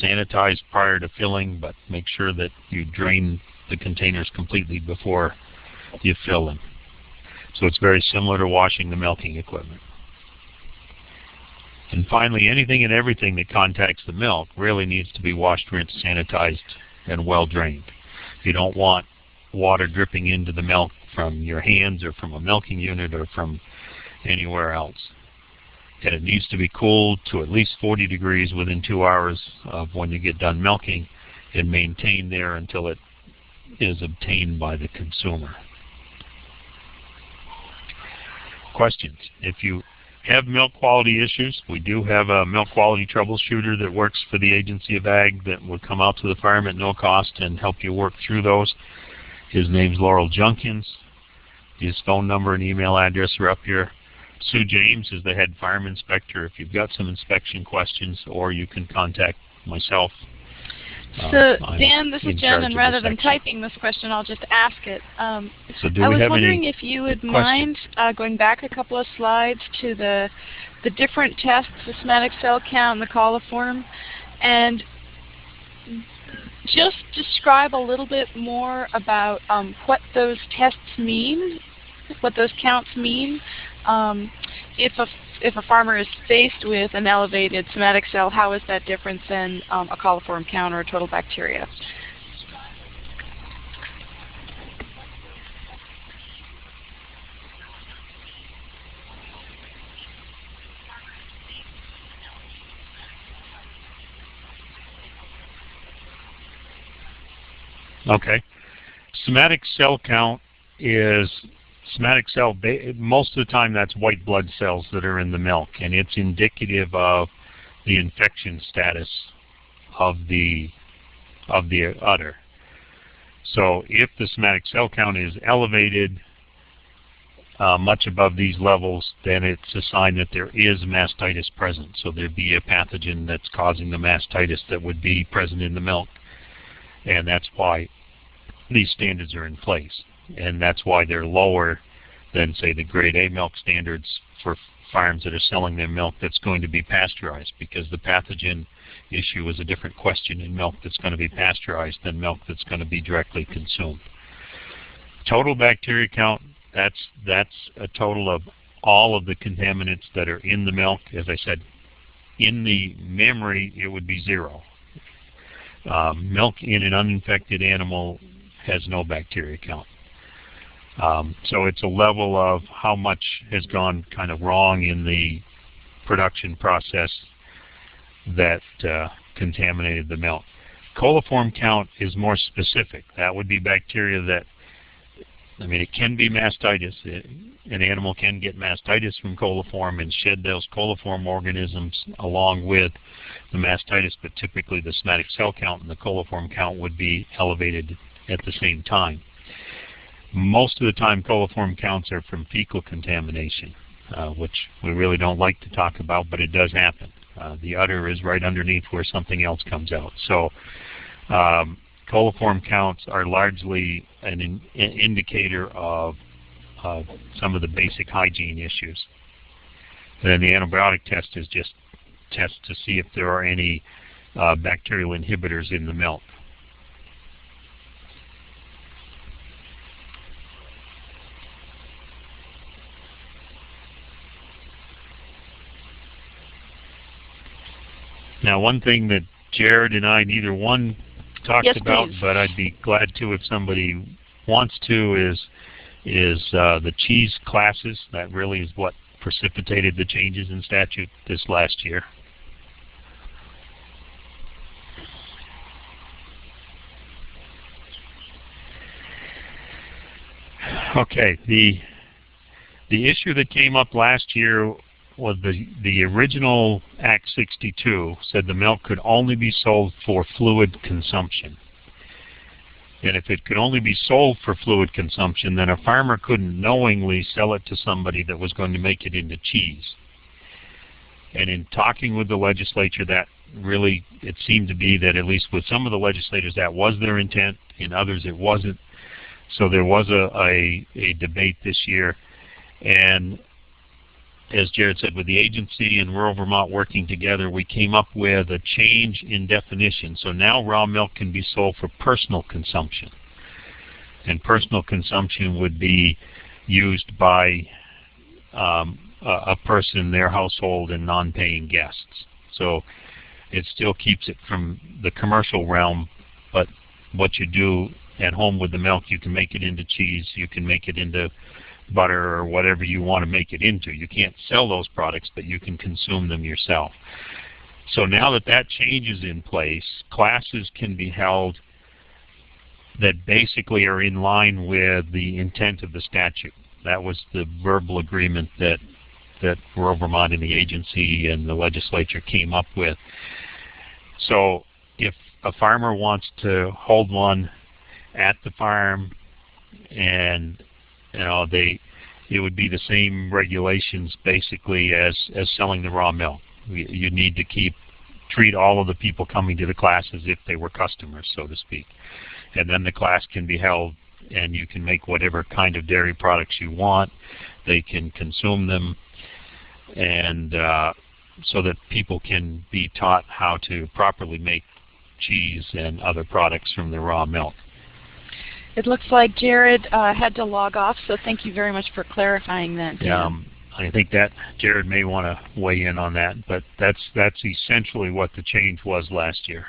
sanitize prior to filling, but make sure that you drain the containers completely before you fill them. So it's very similar to washing the milking equipment. And finally, anything and everything that contacts the milk really needs to be washed, rinsed, sanitized, and well drained. You don't want water dripping into the milk from your hands or from a milking unit or from anywhere else. And it needs to be cooled to at least 40 degrees within two hours of when you get done milking and maintained there until it is obtained by the consumer. Questions? If you have milk quality issues. We do have a milk quality troubleshooter that works for the Agency of Ag that would come out to the farm at no cost and help you work through those. His name's Laurel Junkins. His phone number and email address are up here. Sue James is the head fire inspector if you've got some inspection questions, or you can contact myself uh, so, Dan, this is Jen, and rather than typing this question, I'll just ask it. Um, so do I was wondering if you would questions? mind uh, going back a couple of slides to the the different tests, the somatic cell count and the coliform, and just describe a little bit more about um, what those tests mean, what those counts mean. Um, if a if a farmer is faced with an elevated somatic cell, how is that different than um, a coliform count or a total bacteria? Okay. Somatic cell count is somatic cell, most of the time that's white blood cells that are in the milk, and it's indicative of the infection status of the of the udder. So if the somatic cell count is elevated uh, much above these levels, then it's a sign that there is mastitis present. So there'd be a pathogen that's causing the mastitis that would be present in the milk. And that's why these standards are in place and that's why they're lower than, say, the grade A milk standards for farms that are selling their milk that's going to be pasteurized because the pathogen issue is a different question in milk that's going to be pasteurized than milk that's going to be directly consumed. Total bacteria count, that's, that's a total of all of the contaminants that are in the milk. As I said, in the memory, it would be zero. Um, milk in an uninfected animal has no bacteria count. Um, so it's a level of how much has gone kind of wrong in the production process that uh, contaminated the milk. Coliform count is more specific. That would be bacteria that, I mean, it can be mastitis. It, an animal can get mastitis from coliform and shed those coliform organisms along with the mastitis, but typically the somatic cell count and the coliform count would be elevated at the same time. Most of the time coliform counts are from fecal contamination, uh, which we really don't like to talk about, but it does happen. Uh, the udder is right underneath where something else comes out. So um, coliform counts are largely an, in, indicator of uh, some of the basic hygiene issues. And then the antibiotic test is just test to see if there are any uh, bacterial inhibitors in the milk. Now, one thing that Jared and I, neither one talked yes, about, please. but I'd be glad to if somebody wants to, is is uh, the cheese classes. That really is what precipitated the changes in statute this last year. Okay, the the issue that came up last year was the the original Act 62 said the milk could only be sold for fluid consumption. And if it could only be sold for fluid consumption, then a farmer couldn't knowingly sell it to somebody that was going to make it into cheese. And in talking with the legislature, that really, it seemed to be that at least with some of the legislators, that was their intent. In others, it wasn't. So there was a, a, a debate this year. And as Jared said, with the agency and Rural Vermont working together, we came up with a change in definition. So now raw milk can be sold for personal consumption. And personal consumption would be used by um, a, a person, their household, and non-paying guests. So it still keeps it from the commercial realm, but what you do at home with the milk, you can make it into cheese, you can make it into butter or whatever you want to make it into. You can't sell those products, but you can consume them yourself. So now that that change is in place, classes can be held that basically are in line with the intent of the statute. That was the verbal agreement that that Rural Vermont and the agency and the legislature came up with. So if a farmer wants to hold one at the farm and you know they it would be the same regulations basically as as selling the raw milk. You need to keep treat all of the people coming to the class as if they were customers so to speak. And then the class can be held and you can make whatever kind of dairy products you want. They can consume them. And uh, so that people can be taught how to properly make cheese and other products from the raw milk it looks like Jared uh, had to log off, so thank you very much for clarifying that. Yeah, um, I think that Jared may want to weigh in on that, but that's that's essentially what the change was last year.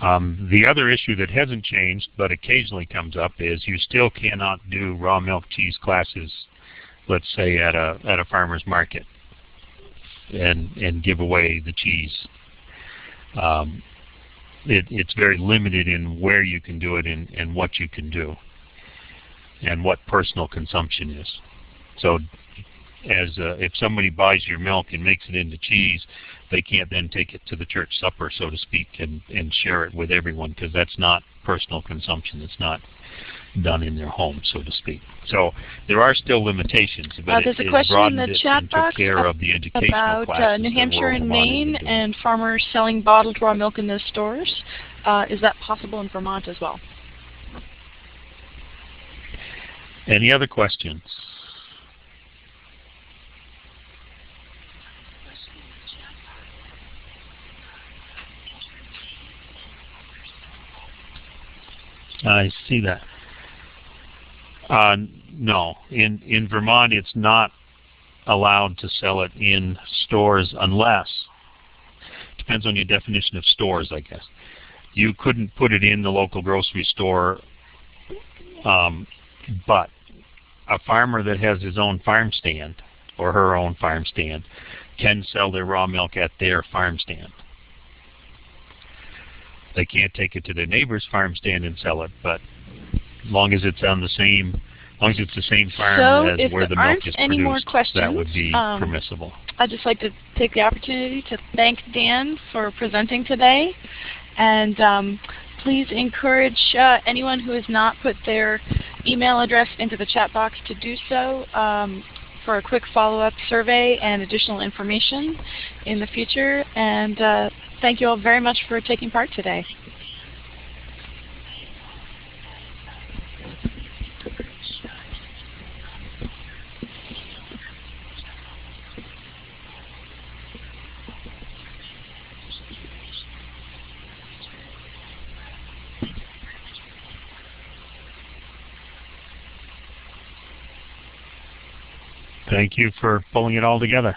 Um, the other issue that hasn't changed, but occasionally comes up, is you still cannot do raw milk cheese classes, let's say at a at a farmer's market, and and give away the cheese. Um, it, it's very limited in where you can do it and, and what you can do, and what personal consumption is. So, as uh, if somebody buys your milk and makes it into cheese, they can't then take it to the church supper, so to speak, and, and share it with everyone because that's not personal consumption. It's not done in their home, so to speak. So there are still limitations, but uh, there's it, a question in the chat box care of the about uh, New Hampshire and Maine and farmers selling bottled raw milk in the stores. Uh, is that possible in Vermont as well? Any other questions? I see that. Uh, no, in in Vermont, it's not allowed to sell it in stores unless depends on your definition of stores, I guess. You couldn't put it in the local grocery store, um, but a farmer that has his own farm stand or her own farm stand can sell their raw milk at their farm stand. They can't take it to their neighbor's farm stand and sell it, but as long as it's on the same, as long as it's the same farm so as where the milk is any produced, that would be um, permissible. I'd just like to take the opportunity to thank Dan for presenting today, and um, please encourage uh, anyone who has not put their email address into the chat box to do so um, for a quick follow-up survey and additional information in the future. And uh, thank you all very much for taking part today. Thank you for pulling it all together.